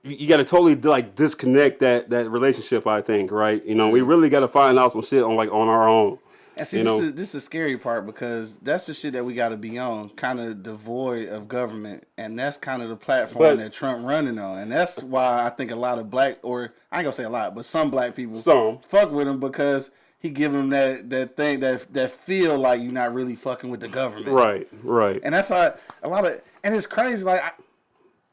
you, got to totally like disconnect that that relationship. I think right. You know, we really got to find out some shit on like on our own. And see, You this know? is this is the scary part because that's the shit that we got to be on, kind of devoid of government, and that's kind of the platform But- that Trump running on, and that's why I think a lot of black, or I ain't gonna say a lot, but some black people Some. fuck with him because he give them that that thing that that feel like you're not really fucking with the government, Right. Right. And that's why a lot of, and it's crazy. Like I,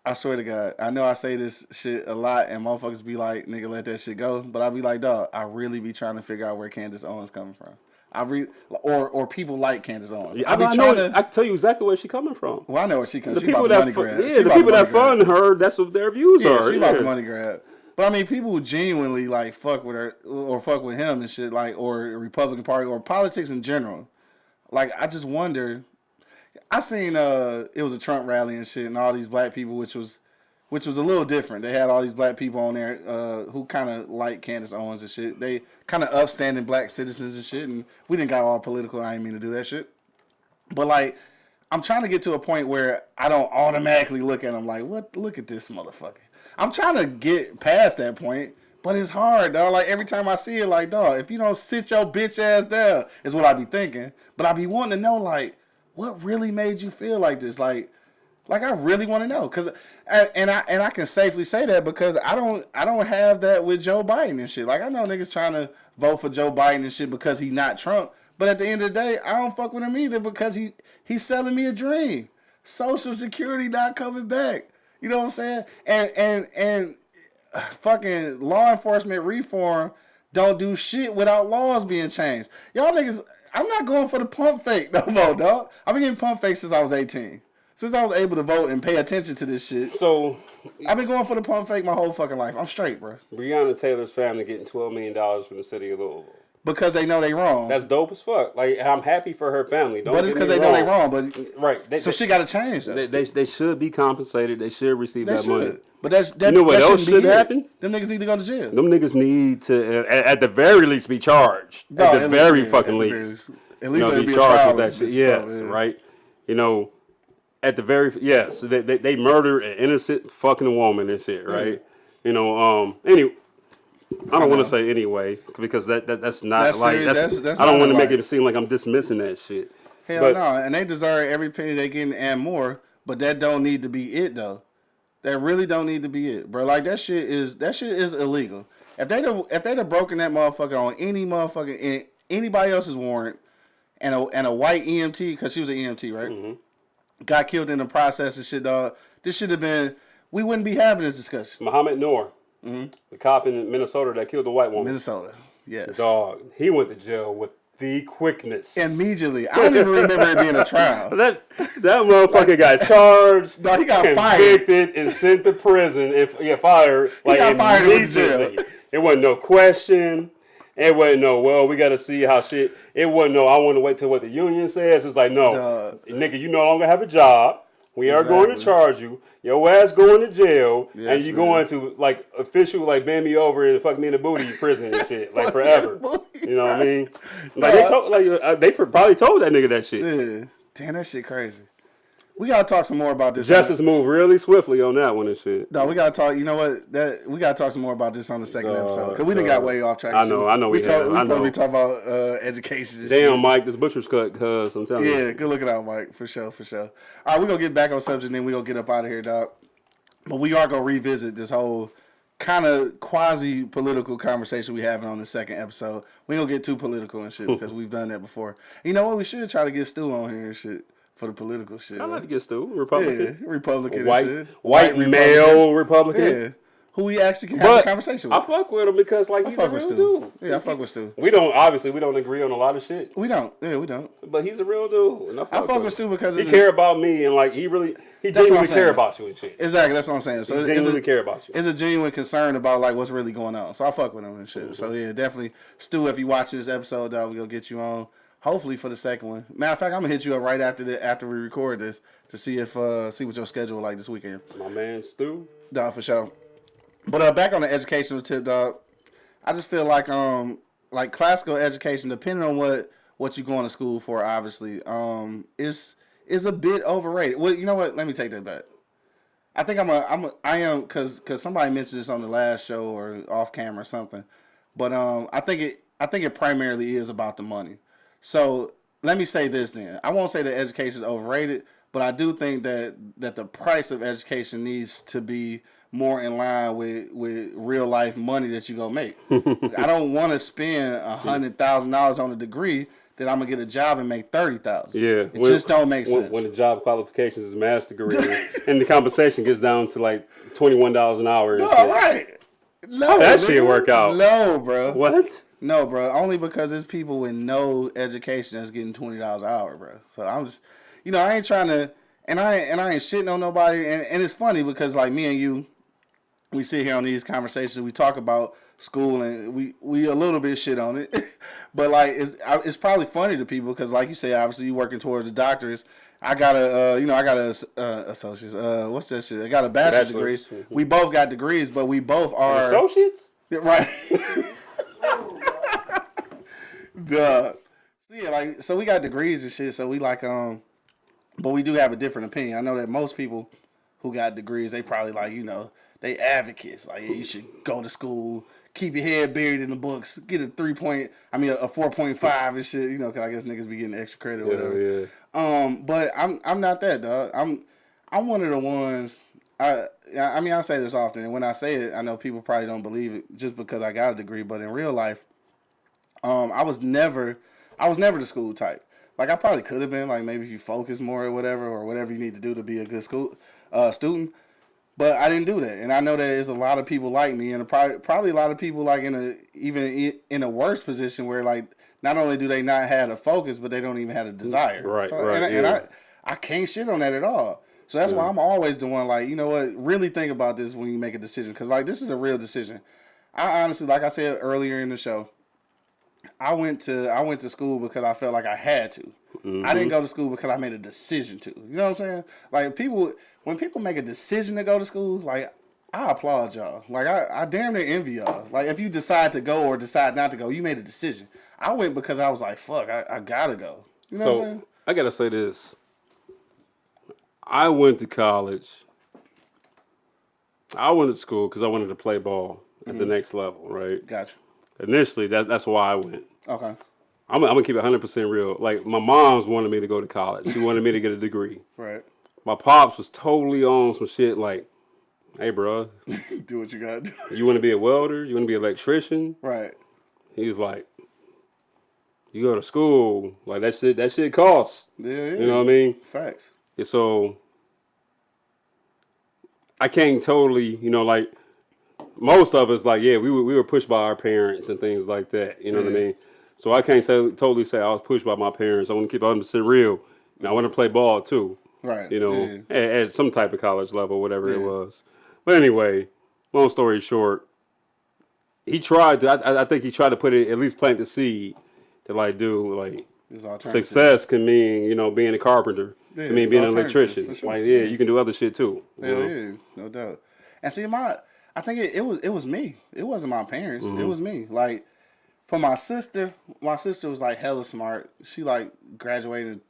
I swear to God, I know I say this shit a lot, and motherfuckers be like, "Nigga, let that shit go." But I be like, "Dog, I really be trying to figure out where Candace Owens coming from." I re or or people like Candace Owens. Yeah, I be I, trying know, to. I can tell you exactly where she coming from. well, I know where she comes. The She people the that grab. yeah, She the people that grab. fund her, that's what their views Yeah, are. she about the money grab. But I mean, people who genuinely like fuck with her or fuck with him and shit, like or Republican Party or politics in general. Like I just wonder. I seen uh it was a Trump rally and shit, and all these black people, which was which was a little different. They had all these black people on there uh, who kind of like Candace Owens and shit. They kind of upstanding black citizens and shit. And we didn't got all political. I didn't mean to do that shit. But like, I'm trying to get to a point where I don't automatically look at them like, what? Look at this motherfucker. I'm trying to get past that point, but it's hard, dog. Like every time I see it, like, dog, if you don't sit your bitch ass down, is what I be thinking. But I be wanting to know, like, what really made you feel like this? Like, like I really want to know, cause and I and I can safely say that because I don't I don't have that with Joe Biden and shit. Like I know niggas trying to vote for Joe Biden and shit because he not Trump, but at the end of the day, I don't fuck with him either because he he's selling me a dream. Social Security not coming back. You know what I'm saying? And and and fucking law enforcement reform don't do shit without laws being changed. Y'all niggas, I'm not going for the pump fake no more, dog. I've been getting pump fake since I was 18. Since I was able to vote and pay attention to this shit. So I've been going for the pump fake my whole fucking life. I'm straight, bro. Breonna Taylor's family getting twelve million dollars from the city of Louisville. Because they know they wrong. That's dope as fuck. Like I'm happy for her family. Don't but it's because they know they wrong. But Right. They, so they, shit got to change. They, they, they should be compensated. They should receive that money. But that's that, You know what that else should happen? Them niggas need to go to jail. Them niggas need to, uh, at, at the very least, be charged. No, at the at very least, fucking least. least. At you least know, let be be charged with that shit. Yes, yeah. right. You know, at the very yes, they they, they murdered an innocent fucking woman and shit, right? You know, um, anyway. I don't want to say anyway because that, that that's not That's like serious. that's, That's- that's I don't want to make it seem like I'm dismissing that shit. Hell But- no, and they deserve every penny they getting and more. But that don't need to be it though. That really don't need to be it, bro. Like that shit is that shit is illegal. If they would have, if they'd have broken that motherfucker on any motherfucking in anybody else's warrant, and a and a white EMT because she was an EMT, right? Mm-hmm. Got killed in the process and shit, dog. This should have been. We wouldn't be having this discussion. Mohamed Noor, Mm-hmm. the cop in Minnesota that killed the white woman. Minnesota, yes. Dog, he went to jail with the quickness. Immediately, I don't even remember it being a trial. that that motherfucker got charged, No, he got convicted, and sent to prison. If yeah, fired like he got fired and jail. immediately. It wasn't no question. It wasn't no. Well, we got to see how shit. It wasn't no. I want to wait till what the union says. It's like no, Dog. nigga, you no longer have a job. We are going to charge you. Your ass going to jail, Yes, and you going to like official like bend me over and fuck me in the booty prison and shit like forever. You know what I mean? Like they told like uh, they probably told that nigga that shit. Yeah. Damn, that shit crazy. We gotta talk some more about this. Justice moved really swiftly on that one and shit. No, we gotta talk. You know what? That we gotta talk some more about this on the second Dog, episode because we done got way off track. I know, I know we talk, have, We I know. be talking about uh, education. and Damn, shit. Mike, this butcher's cut, cuz I'm telling you. Yeah, good looking out, Mike. For sure, for sure. All right, we're gonna get back on subject, and then we gonna get up out of here, dog. But we are gonna revisit this whole kind of quasi political conversation we having on the second episode. We don't get too political and shit because we've done that before. You know what? We should try to get Stu on here and shit for the political shit. I like man. to get Stu, Yeah, Republican. Republican White, shit. white, Republican. male Republican. Yeah. Who we actually can have But a conversation with. I fuck with him because like I he's a real with Stu. dude. Yeah, I fuck with Stu. We don't obviously we don't agree on a lot of shit, We don't. Yeah, we don't. but he's a real dude. And I fuck, I fuck with with Stu because he it's- care about me and like he really he That's what I'm genuinely care about you and shit. Exactly, that's what I'm saying. So He it's genuinely a, care about you. it's a genuine concern about like what's really going on. So I fuck with him and shit. So mm-hmm. yeah, definitely, Stu. If you watch this episode, dog, we gonna get you on. Hopefully for the second one. Matter of fact, I'm gonna hit you up right after the after we record this to see if uh see what your schedule like this weekend. My man Stu. Dog for sure. But uh, back on the educational tip, dog. I just feel like um like classical education, depending on what what you're going to school for, obviously, um, is is a bit overrated. Well, you know what? Let me take that back. I think I'm a I'm a I am because because somebody mentioned this on the last show or off camera or something, but um I think it I think it primarily is about the money. So let me say this then. I won't say that education is overrated, but I do think that that the price of education needs to be more in line with with real life money that you go make. I don't want to spend a hundred thousand dollars on a degree that I'm gonna get a job and make thirty thousand. Yeah, it just don't make when, sense. when the job qualifications is master degree and the compensation gets down to like twenty one dollars an hour. Shit. right. No, that shit work out? No, bro. What? No, bro. Only because there's people with no education that's getting twenty dollars an hour, bro. So I'm just, you know, I ain't trying to, and I and I ain't shitting on nobody. And, and it's funny because like me and you, we sit here on these conversations. We talk about school and we we a little bit shit on it, but like it's it's probably funny to people because like you say, obviously you working towards the doctors. I got a, uh, you know, I got a uh, associate's. Uh, what's that shit? I got a bachelor's, Bachelor's. degree. We both got degrees, but we both are Associates? yeah, Right. Duh. So yeah, like so we got degrees and shit, so we like um but we do have a different opinion. I know that most people who got degrees, they probably like, you know, they advocates. Like yeah, you should go to school, keep your head buried in the books, get a three point I mean a, a four point five and shit, you know, cause I guess niggas be getting extra credit or whatever. Yeah, Um, but I'm I'm not that dog. I'm I'm one of the ones. I I mean I say this often, and when I say it, I know people probably don't believe it just because I got a degree. But in real life, um, I was never I was never the school type. Like I probably could have been. Like maybe if you focus more or whatever, or whatever you need to do to be a good school uh, student. But I didn't do that, and I know that there's a lot of people like me, and probably probably a lot of people like in a even in a worse position where like not only do they not have a focus, but they don't even have a desire. Mm, right, So, right, And, I- and. I I can't shit on that at all. So that's why I'm always the one like you know what really think about this when you make a decision because like this is a real decision. I honestly, like I said earlier in the show, I went to I went to school because I felt like I had to. I didn't mm-hmm. go to school because I made a decision to. You know what I'm saying? Like people when people make a decision to go to school, like I applaud y'all. Like I, I damn near envy y'all. Like if you decide to go or decide not to go, you made a decision. I went because I was like, fuck, I, I gotta go. You know what I'm saying? So I gotta say this. I went to college. I went to school because I wanted to play ball at the Mm-hmm. next level, right? Gotcha. Initially, that, that's why I went. Okay. I'm, I'm gonna keep it 100 percent real. Like my mom's wanted me to go to college. She wanted me to get a degree. Right. My pops was totally on some shit like, "Hey, bro, do what you got to do. you want to be a welder? You want to be an electrician?" Right. He was like, "You go to school, like that shit. That shit costs. Yeah, yeah. You know what I mean?" Facts. And so I can't totally, you know, like most of us, like yeah, we were we were pushed by our parents and things like that. You know what I mean? So I can't say totally say I was pushed by my parents. I want to keep it 100 percent real. And I want to play ball too. Right. You know, Yeah. at, at some type of college level, whatever it was. But anyway, long story short, he tried to. I, I think he tried to put it at least plant the seed to like do like success can mean you know being a carpenter. Yeah, I mean being an electrician. sure. Like yeah, you can do other shit too. know? yeah, no doubt. And see, my I think it, it was it was me. It wasn't my parents. Mm-hmm. It was me. Like for my sister, my sister was like hella smart. She like graduated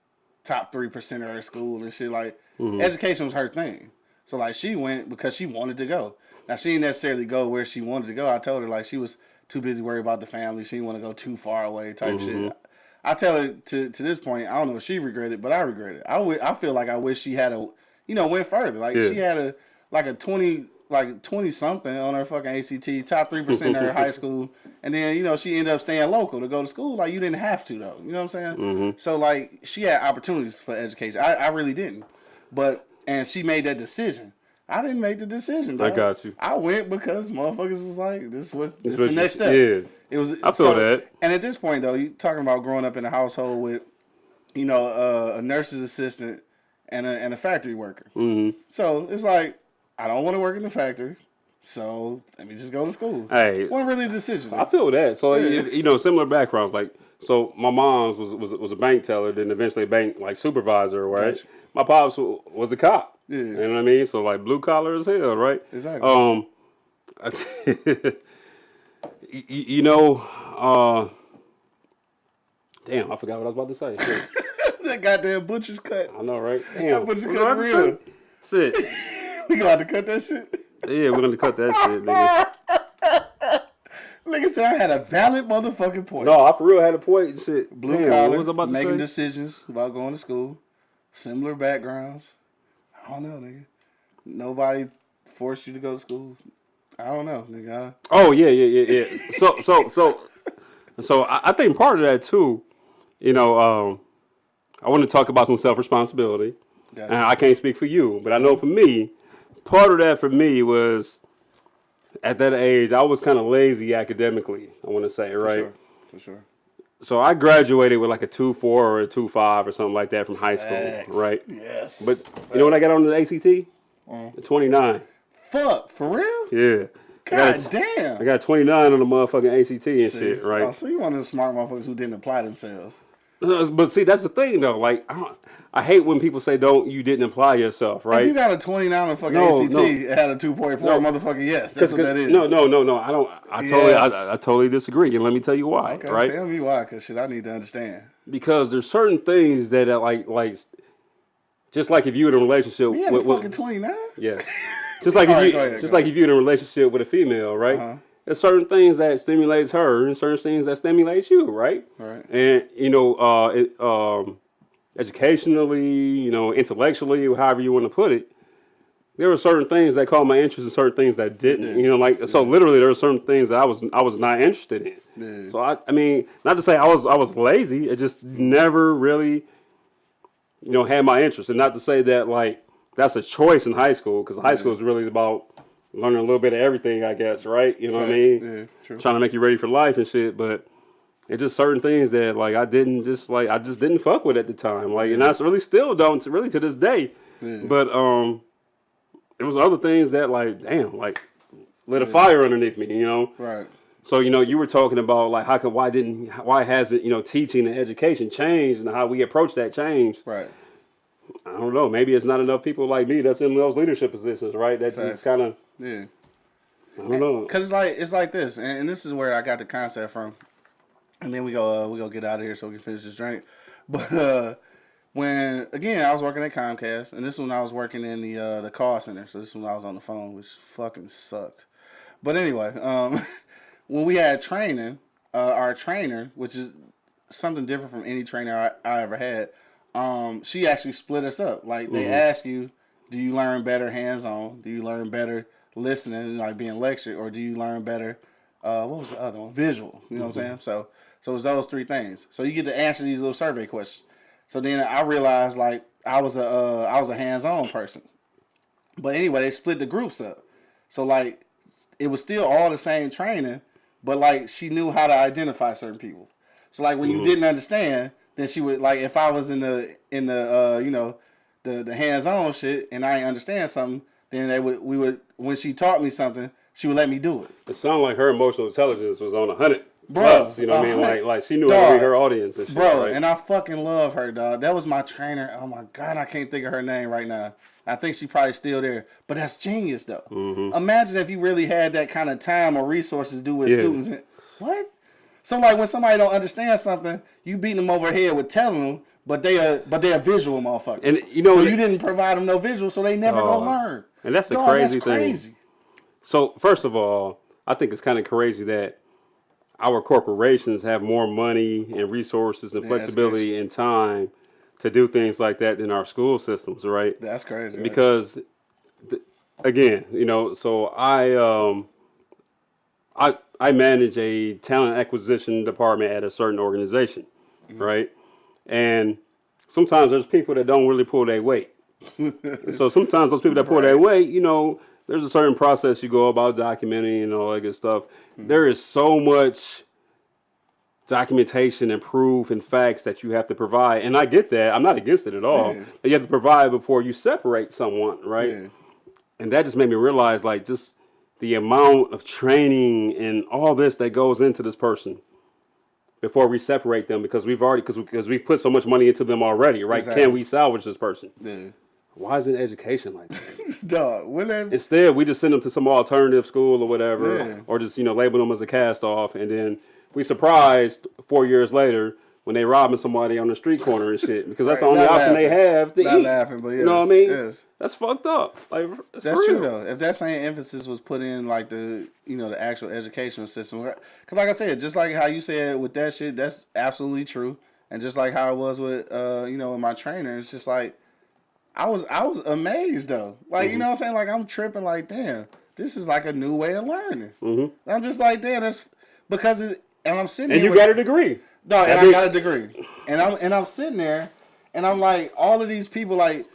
top three percent of her school and shit. Like Mm-hmm. education was her thing. So like she went because she wanted to go. Now she didn't necessarily go where she wanted to go. I told her like she was too busy worried about the family. She didn't want to go too far away type Mm-hmm. shit. I tell her to to this point, I don't know if she regretted, but I regret it. I I feel like I wish she had a you know went further. Like Yeah. she had a like a twenty like twenty something on her fucking ACT, top three percent of her high school, and then you know she ended up staying local to go to school. Like you didn't have to though. You know what I'm saying? Mm-hmm. So like she had opportunities for education. I, I really didn't, but and she made that decision. I didn't make the decision. I got you. I went because motherfuckers was like, "This was this is the next step." yeah. it was. I feel that. And at this point, though, you talking about growing up in a household with, you know, uh, a nurse's assistant and a and a factory worker. Mm-hmm. So it's like I don't want to work in the factory, so let me just go to school. Hey, wasn't really a decision. I feel that. So Yeah. you- know, similar backgrounds. Like, so my mom's was was was a bank teller, then eventually a bank like supervisor, right? Gotcha. My pops was a cop. Yeah. You know what I mean? So like blue collar as hell, right? Exactly. Um, you, you know, uh, damn, I forgot what I was about to say. That goddamn butcher's cut. I know, right? Damn, That butcher's what was I cut real. Shit. We gonna have to cut that shit. Yeah, we're gonna cut that shit, nigga. Nigga said I had a valid motherfucking point. No, I for real had a point and shit. Blue Damn, collar, was I about making decisions about going to school, similar backgrounds. I don't know, nigga. Nobody forced you to go to school. I don't know, nigga. Oh yeah, yeah, yeah, yeah. So, so, so, so I, I think part of that too, you know, um, I want to talk about some self responsibility. Gotcha. And I can't speak for you, but I know for me, part of that for me was at that age I was kind of lazy academically. I want to say For right. sure. For sure. So I graduated with like a two four or a two five or something like that from high school, Facts. right? Yes. But you know what I got on the ACT? Mm. Twenty nine. fuck, for real? Yeah. I got, God damn. I got 29 on the motherfucking ACT and See? shit, right? Oh, so you one of the smart motherfuckers who didn't apply themselves. But see, that's the thing though. Like, I, don't, I hate when people say, "Don't you didn't apply yourself," If right? you got a 29 on the fucking No, ACT, no. it had a 2.4 No. motherfucking yes. That's what that is. No, no, no, no. I don't. I totally, I, I totally disagree, and let me tell you why. Okay, right? tell me why, because shit, I need to understand. Because there's certain things that are like, like, just like if you in a relationship had with, a fucking 29? yes, just like if right, you, ahead, just like if you're in a relationship with a female, right? Uh-huh. There's certain things that stimulates her, and certain things that stimulates you, right? Right. and you know, uh, it, um, educationally, you know, intellectually, however you want to put it, there were certain things that caught my interest and certain things that didn't. You know, like so literally, there were certain things that I was I was not interested in. Yeah. So I, I mean, not to say I was I was lazy, it just never really, you know, had my interest, and not to say that like that's a choice in high school because high school is really about learning a little bit of everything, I guess, right? You know what I mean? Yeah, true. trying to make you ready for life and shit. But it's just certain things that like I didn't just like I just didn't fuck with at the time. Like and I really still don't really to this day. Yeah. But um, it was other things that like damn like lit a fire underneath me. You know. Right. So you know you were talking about like how could why didn't why hasn't you know teaching and education changed and how we approach that change. Right. I don't know. Maybe it's not enough people like me that's in those leadership positions, right? That Facts. just kind of Yeah. I don't know. Cause it's like it's like this, and, and this is where I got the concept from. And then we go uh, we go get out of here so we can finish this drink. But uh, when again I was working at Comcast, and this one I was working in the uh, the call center. So this one I was on the phone, which fucking sucked. But anyway, um, when we had training, uh, our trainer, which is something different from any trainer I, I ever had. Um, she actually split us up. Like they Mm-hmm. ask you, do you learn better hands on? Do you learn better listening, like being lectured, or do you learn better? Uh, what was the other one? Visual. You know what I'm saying? So, so it's those three things. So you get to answer these little survey questions. So then I realized like I was a uh, I was a hands on person. But anyway, they split the groups up. So like it was still all the same training, but like she knew how to identify certain people. So like when you didn't understand, then she would like if I was in the in the uh you know the the hands on shit and I didn't understand something, then they would we would when she taught me something, she would let me do it. It sounded like her emotional intelligence was on a hundred Bro, plus. You know what I mean? Like like she knew Dog. her audience and shit. Bro, right? and I fucking love her, dog. That was my trainer. Oh my god, I can't think of her name right now. I think she probably still there. But that's genius though. Imagine if you really had that kind of time or resources to do with. Yeah. students. And, what? So like when somebody don't understand something, you beating them over the head with telling them, but they are but they are visual motherfuckers. And you know so you didn't provide them no visual, so they never Oh. gonna learn. And that's the Dog, crazy that's thing. crazy. So first of all, I think it's kind of crazy that our corporations have more money and resources and flexibility and time to do things like that than our school systems, right? That's crazy. right? Because th- again, you know, so I um I I manage a talent acquisition department at a certain organization, mm-hmm. right? And sometimes there's people that don't really pull their weight. so sometimes those people that pull their weight, you know, there's a certain process you go about documenting and all that good stuff. Mm-hmm. There is so much documentation and proof and facts that you have to provide. And I get that. I'm not against it at all. Yeah. You have to provide before you separate someone, right? Yeah. And that just made me realize like just the amount of training and all this that goes into this person before we separate them because we've already because because we've put so much money into them already, right? Exactly. Can we salvage this person? Yeah. Why isn't education like that? Dog, when that Instead, we just send them to some alternative school or whatever, Yeah. or just you know label them as a cast off, and then we surprised four years later when they robbing somebody on the street corner and shit because that's the only option they have to Not eat. laughing, but You know what I mean? yes. That's fucked up. Like That's true though. If that same emphasis was put in like the you know the actual educational system, because like I said, just like how you said with that shit, that's absolutely true. And just like how it was with uh you know with my trainer, it's just like I was I was amazed though. Like Mm-hmm. you know what I'm saying? Like I'm tripping. Like damn, this is like a new way of learning. Mm-hmm. I'm just like damn, that's because it, and I'm sitting And you with- got a degree. No, and I got a degree, and I'm and I'm sitting there, and I'm like, all of these people, like,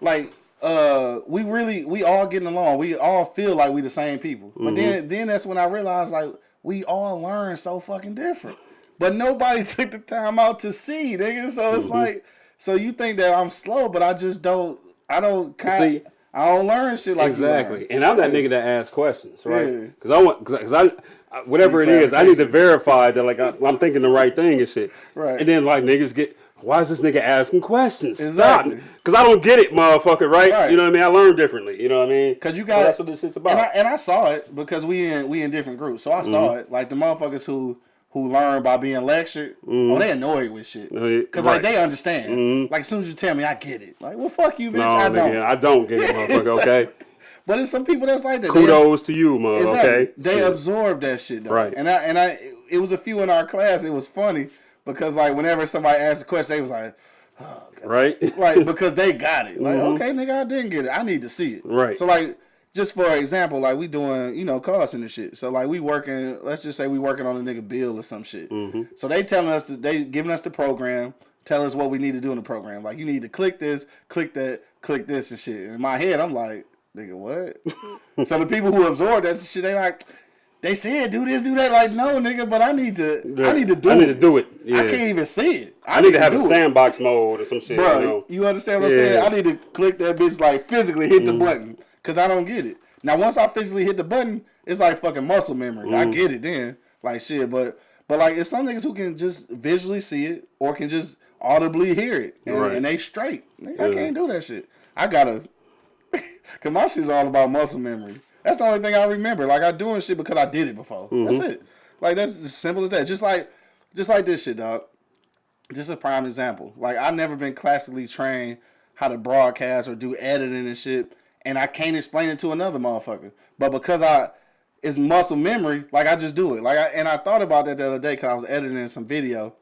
like, uh, we really, we all getting along. We all feel like we the same people. But then, then that's when I realized, like, we all learn so fucking different. But nobody took the time out to see, nigga. So it's like, so you think that I'm slow, but I just don't, I don't kind, See- I don't learn shit like exactly. And I'm that nigga that asks questions, right? Because I want, because I, I- whatever it is, I need to verify that like I, I'm thinking the right thing and shit. Right. And then like niggas get, why is this nigga asking questions? Exactly. Because I don't get it, motherfucker. Right? Right. You know what I mean? I learn differently. You know what I mean? Cause you got that's what this is about. And I, and I saw it because we in we in different groups. So I saw Mm-hmm. it. Like the motherfuckers who who learn by being lectured, oh they annoyed with shit. Cause right. like they understand. Like as soon as you tell me, I get it. Like well, fuck you, bitch. no, I nigga, don't. I don't get it, motherfucker. Okay. But it's some people that's like that. They- Kudos to you, man. Exactly. Okay. They Yeah. absorb that shit though. Right. And I and I it was a few in our class. It was funny because like whenever somebody asked a question, they was like, right. like because they got it. Like, okay, nigga, I didn't get it. I need to see it. Right. So like, just for example, like we doing, you know, call center shit. So like we working. Let's just say we working on a nigga bill or some shit. Mm-hmm. So they telling us that they giving us the program, tell us what we need to do in the program. Like you need to click this, click that, click this and shit. In my head, I'm like, nigga, what? so the people who absorb that shit, they like. They said do this, do that. Like no, nigga, but I need to. I need to do it. I it. need to do it. Yeah. I can't even see it. I need to have a do it. sandbox mode or some shit. Bro, you know? you understand what Yeah. I'm saying? I need to click that bitch like physically hit Mm. the button because I don't get it. Now once I physically hit the button, it's like fucking muscle memory. I Mm. get it then, like shit. But but like it's some niggas who can just visually see it or can just audibly hear it and, Right. and they straight. Nigga, I can't do that shit. I gotta, cause my shit's all about muscle memory. That's the only thing I remember. Like I doing shit because I did it before. Mm-hmm. That's it. Like that's as simple as that. Just like just like this shit, dog just a prime example. Like I've never been classically trained how to broadcast or do editing and shit, and I can't explain it to another motherfucker. But because I it's muscle memory, like I just do it. Like I and I thought about that the other day because I was editing some video,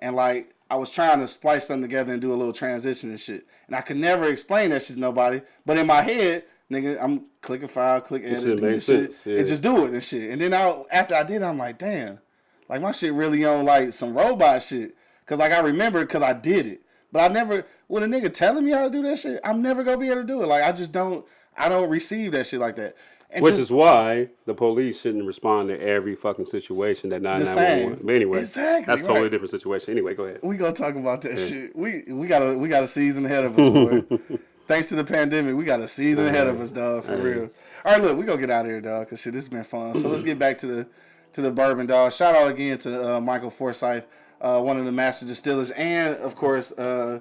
and like I was trying to splice something together and do a little transition and shit, and I could never explain that shit to nobody. But in my head, nigga, I'm clicking file, click edit, shit this shit, yeah. and just do it and shit. And then I, after I did, it, I'm like, damn, like my shit really on like some robot shit. Cause like I remember, cause I did it, but I never with a nigga telling me how to do that shit. I'm never gonna be able to do it. Like I just don't, I don't receive that shit like that. Which just is why the police shouldn't respond to every fucking situation that 911. But anyway, Exactly, that's a totally right. different situation. Anyway, go ahead. we gonna talk about that shit. We we got a we got a season ahead of us. Thanks to the pandemic, we got a season ahead of us, dog. For real. All right, look, we gonna get out of here, dog. Cause shit, this has been fun. So let's get back to the to the bourbon, dog. Shout out again to uh, Michael Forsyth, uh, one of the master distillers, and of course uh,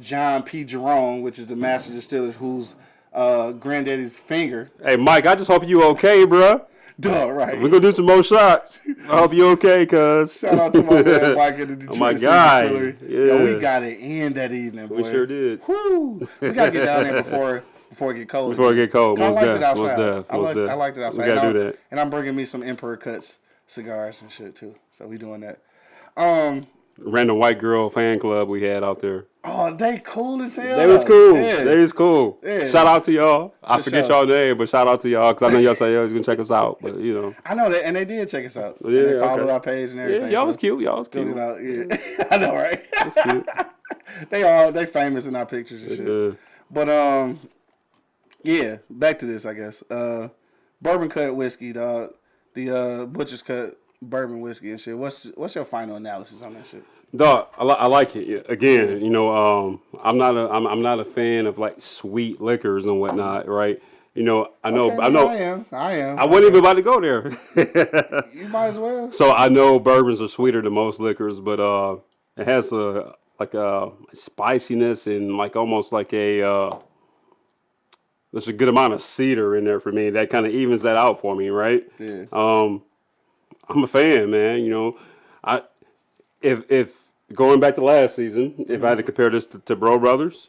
John P. Jerome, which is the master distiller, whose uh, granddaddy's finger. Hey, Mike, I just hope you okay, bro. Dog, right. We're gonna do some more shots. I hope you okay, cuz. Shout out to my man Mike at the Detroit Oh, my guy. Distillery. Yo, Yeah. we got it in that evening, boy. We sure did. Woo! We gotta get down there before before it get cold. Before it get cold, 'Cause I most liked def, it most outside. def, I most liked. I liked it We outside. gotta and do that. And I'm bringing me some Emperor Cuts cigars and shit too. So we doing that. Um. Random white girl fan club we had out there. Oh, they cool as hell. They was cool. Yeah. They was cool. Yeah. Shout out to y'all. I For forget sure. y'all name, but shout out to y'all because I know y'all say y'all was gonna check us out. But you know, I know that, and they did check us out. Yeah, and they followed okay. our page and yeah, everything. y'all so was cute. Y'all was check cute. it out. Yeah, I know, right? That's cute. they all they famous in our pictures and shit. Yeah. But um, yeah, back to this, I guess. Uh, bourbon cut whiskey, dog. The uh, butcher's cut bourbon whiskey and shit. What's what's your final analysis on that shit? Dog, I, li- I like it. Again, you know, um, I'm not a I'm, I'm not a fan of like sweet liquors and whatnot, right? You know, I know Okay, I know I am. I am. I wasn't even about to go there. You might as well. so I know bourbons are sweeter than most liquors, but uh, it has a like a spiciness and like almost like a uh, there's a good amount of cedar in there for me. That kind of evens that out for me, right? Yeah. Um, I'm a fan, man. You know, I if if going back to last season, if I had to compare this to, to Brough Brothers,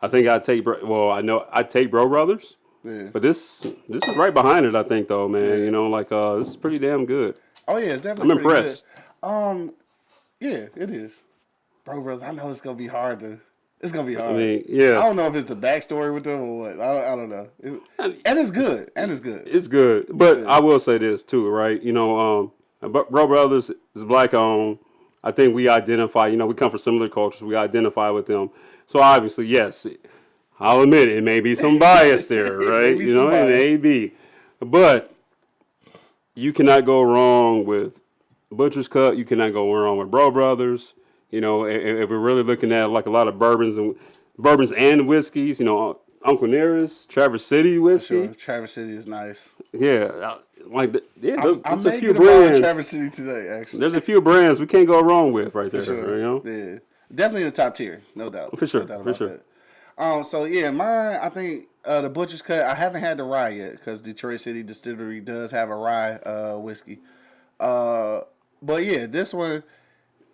I think I'd take. Bro- Well, I know I'd take Brough Brothers, Yeah. but this this is right behind it. I think though, man. You know, like uh, this is pretty damn good. Oh yeah, it's definitely. I'm impressed. Good. Um, yeah, it is. Bro, brothers, I know it's gonna be hard to. It's gonna be hard. I mean, yeah. I don't know if it's the backstory with them or what. I don't, I don't know. It- and it's good. And it's good. it's good. But I will say this too, right? You know, um, Bro Brough Brothers is black owned. I think we identify. You know, we come from similar cultures. We identify with them. So obviously, yes, I'll admit it may be some bias there, right? you know, it may be, but you cannot go wrong with Butcher's Cut. You cannot go wrong with Brough Brothers. You know, if we're really looking at like a lot of bourbons and bourbons and whiskeys, you know, Uncle Nearest, Traverse City whiskey. Sure, Traverse City is nice. Yeah, like the, yeah, there's, I there's a few get a bottle of brands. Traverse City today, actually. There's a few brands we can't go wrong with right there. Sure. You know, Yeah, definitely in the top tier, no doubt. For sure, no doubt for sure. that. Um, so yeah, mine. I think uh, the butcher's cut. I haven't had the rye yet because Detroit City Distillery does have a rye uh, whiskey. Uh, but yeah, this one,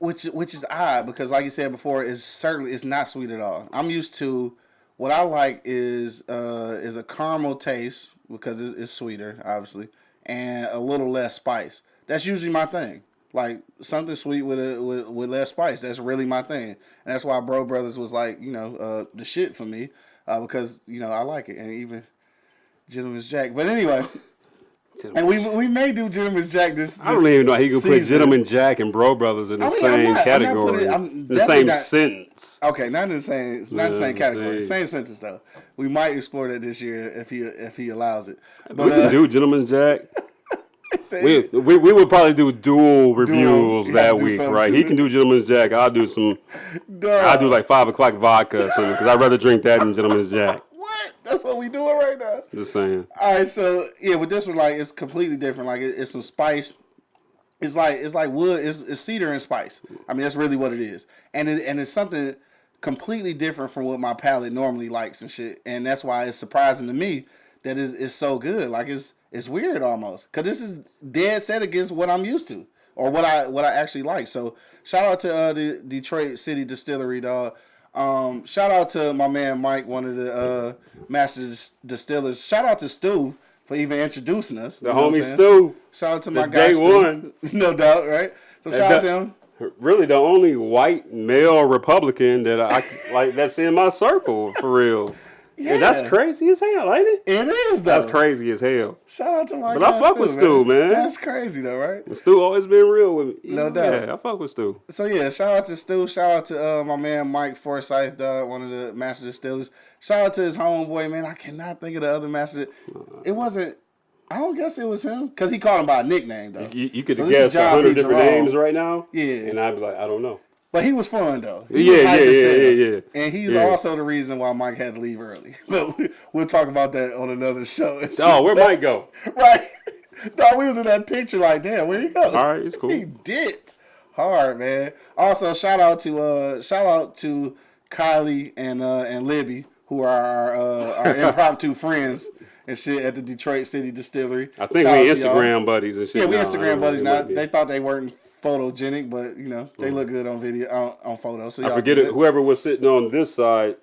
which which is odd because, like you said before, it's certainly it's not sweet at all. I'm used to what I like is uh, is a caramel taste because it's, it's sweeter, obviously, and a little less spice. That's usually my thing. Like something sweet with a with, with less spice. That's really my thing, and that's why Brough Brothers was like you know uh, the shit for me uh, because you know I like it, and even Gentleman's Jack. But anyway, and we we may do Gentleman's Jack this. I don't even know how you can put. Gentleman Jack and Brough Brothers in the I mean, I'm same I'm not category, putting- I'm in the same not- sentence. Okay, not in the same, not in the same category, same. same sentence though. We might explore that this year if he if he allows it. we But can uh, do Gentleman Jack. We, we we would probably do dual reviews You that week, right? He can do Gentleman's Jack. I'll do some. Duh. I'll do like five o'clock vodka because I'd rather drink that than Gentleman's Jack. What? That's what we doing right now. Just saying. All right, so yeah, with this one, like it's completely different. Like it, it's some spice. It's like it's like wood. It's, it's cedar and spice. I mean, that's really what it is, and it, and it's something completely different from what my palate normally likes and shit. And that's why it's surprising to me that it's, it's so good. Like it's it's weird almost because this is dead set against what I'm used to or what I what I actually like. So shout out to uh, the Detroit City Distillery, dog. Um, shout out to my man Mike, one of the uh, master distillers. Shout out to Stu for even introducing us. The you know what I'm homie? Stu. Shout out to my The guy day Stu. one. no doubt, right? So shout out to him. really the only white male Republican that I like that's in my circle for real. Yeah. And that's crazy as hell, ain't it? It is though. That's crazy as hell. Shout out to my But I fuck Stu, with Stu, man. That's crazy though, right? Stu always been real with me. No doubt. Yeah, I fuck with Stu. So yeah, shout out to Stu. Shout out to uh, my man Mike Forsyth, uh, one of the master distillers. Shout out to his homeboy, man. I cannot think of the other master. It wasn't. I don't guess it was him because he called him by a nickname though. You, you could have so guessed a hundred different Jerome. names right now. Yeah, and I'd be like, I don't know. But he was fun though. He yeah, yeah, yeah, yeah, yeah, And he's yeah. also the reason why Mike had to leave early. But we'll talk about that on another show. Oh, where Mike go? right. No, we was in that picture like, damn, where he go? All right, it's cool. He dipped hard, man. Also, shout out to uh, shout out to Kylie and uh, and Libby, who are our, uh, our impromptu friends and shit at the Detroit City Distillery. I think we. Instagram buddies and shit. Yeah, we now. Instagram buddies now. They thought they weren't photogenic, but you know they look good on video on, on photos. So I forget it. Whoever was sitting on this side,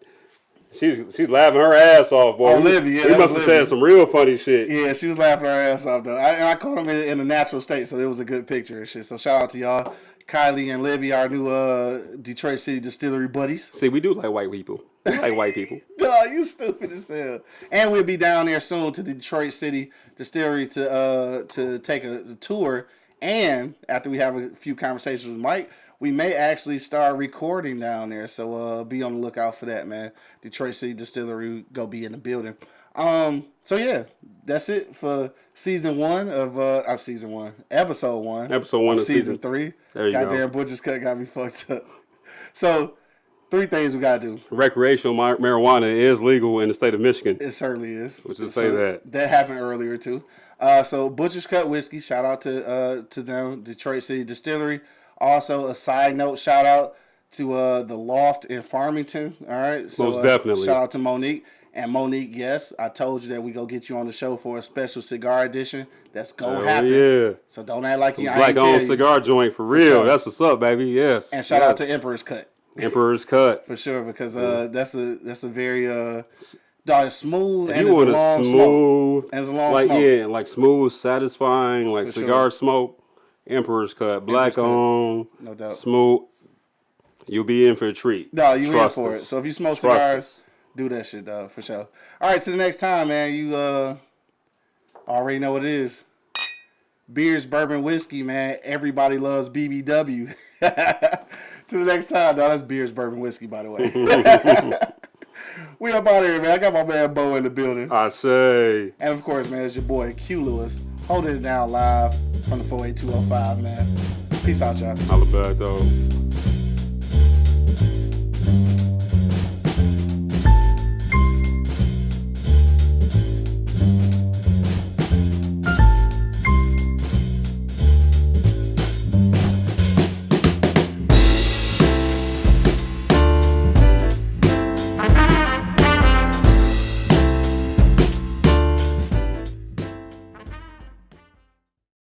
she's she's laughing her ass off, boy. Oh, Livy, yeah, he must have said some real funny shit. Yeah, she was laughing her ass off though. I, and I caught them in, in a natural state, so it was a good picture and shit. So shout out to y'all, Kylie and Libby, our new uh, Detroit City Distillery buddies. See, we do like white people. We like white people. Duh, you stupid as hell. And we'll be down there soon to the Detroit City Distillery to uh to take a, a tour. And after we have a few conversations with Mike, we may actually start recording down there. So uh be on the lookout for that, man. Detroit City Distillery go be in the building. Um so yeah, that's it for season one of uh, uh season one, episode one. Episode one of season, season- three. There you go. Goddamn Butcher's Cut got me fucked up. So three things we gotta do. Recreational mar- marijuana is legal in the state of Michigan. It certainly is. Which is say that. That happened earlier too. Uh, so Butcher's Cut Whiskey, shout out to uh, to them, Detroit City Distillery. Also, a side note, shout out to uh, the Loft in Farmington. All right, so Most uh, definitely. Shout out to Monique and Monique. Yes, I told you that we go get you on the show for a special cigar edition. That's gonna Hell happen. yeah. So don't act like you Black owned cigar joint for real. sure. That's what's up, baby. Yes. And shout out to Emperor's Cut. Emperor's Cut. for sure because uh, that's a that's a very uh, dog smooth and you it's a want long a smoke. And it's a long like smoke. yeah, like smooth, satisfying, like For cigar sure. smoke. Emperor's Cut, black Cut. owned, No doubt. smooth. You'll be in for a treat. No, you Trust in for us. it. So if you smoke Trust cigars, us. do that shit, dog, for sure. All right, to the next time, man. You uh already know what it is. Beers, bourbon, whiskey, man. Everybody loves BBW. to the next time, dog. That's beers, bourbon, whiskey, by the way. we up out of here, man. I got my man Bo in the building. I say. And of course, man, it's your boy Q Lewis holding it down live from the 48205, man. Peace out, y'all. Holla back, though.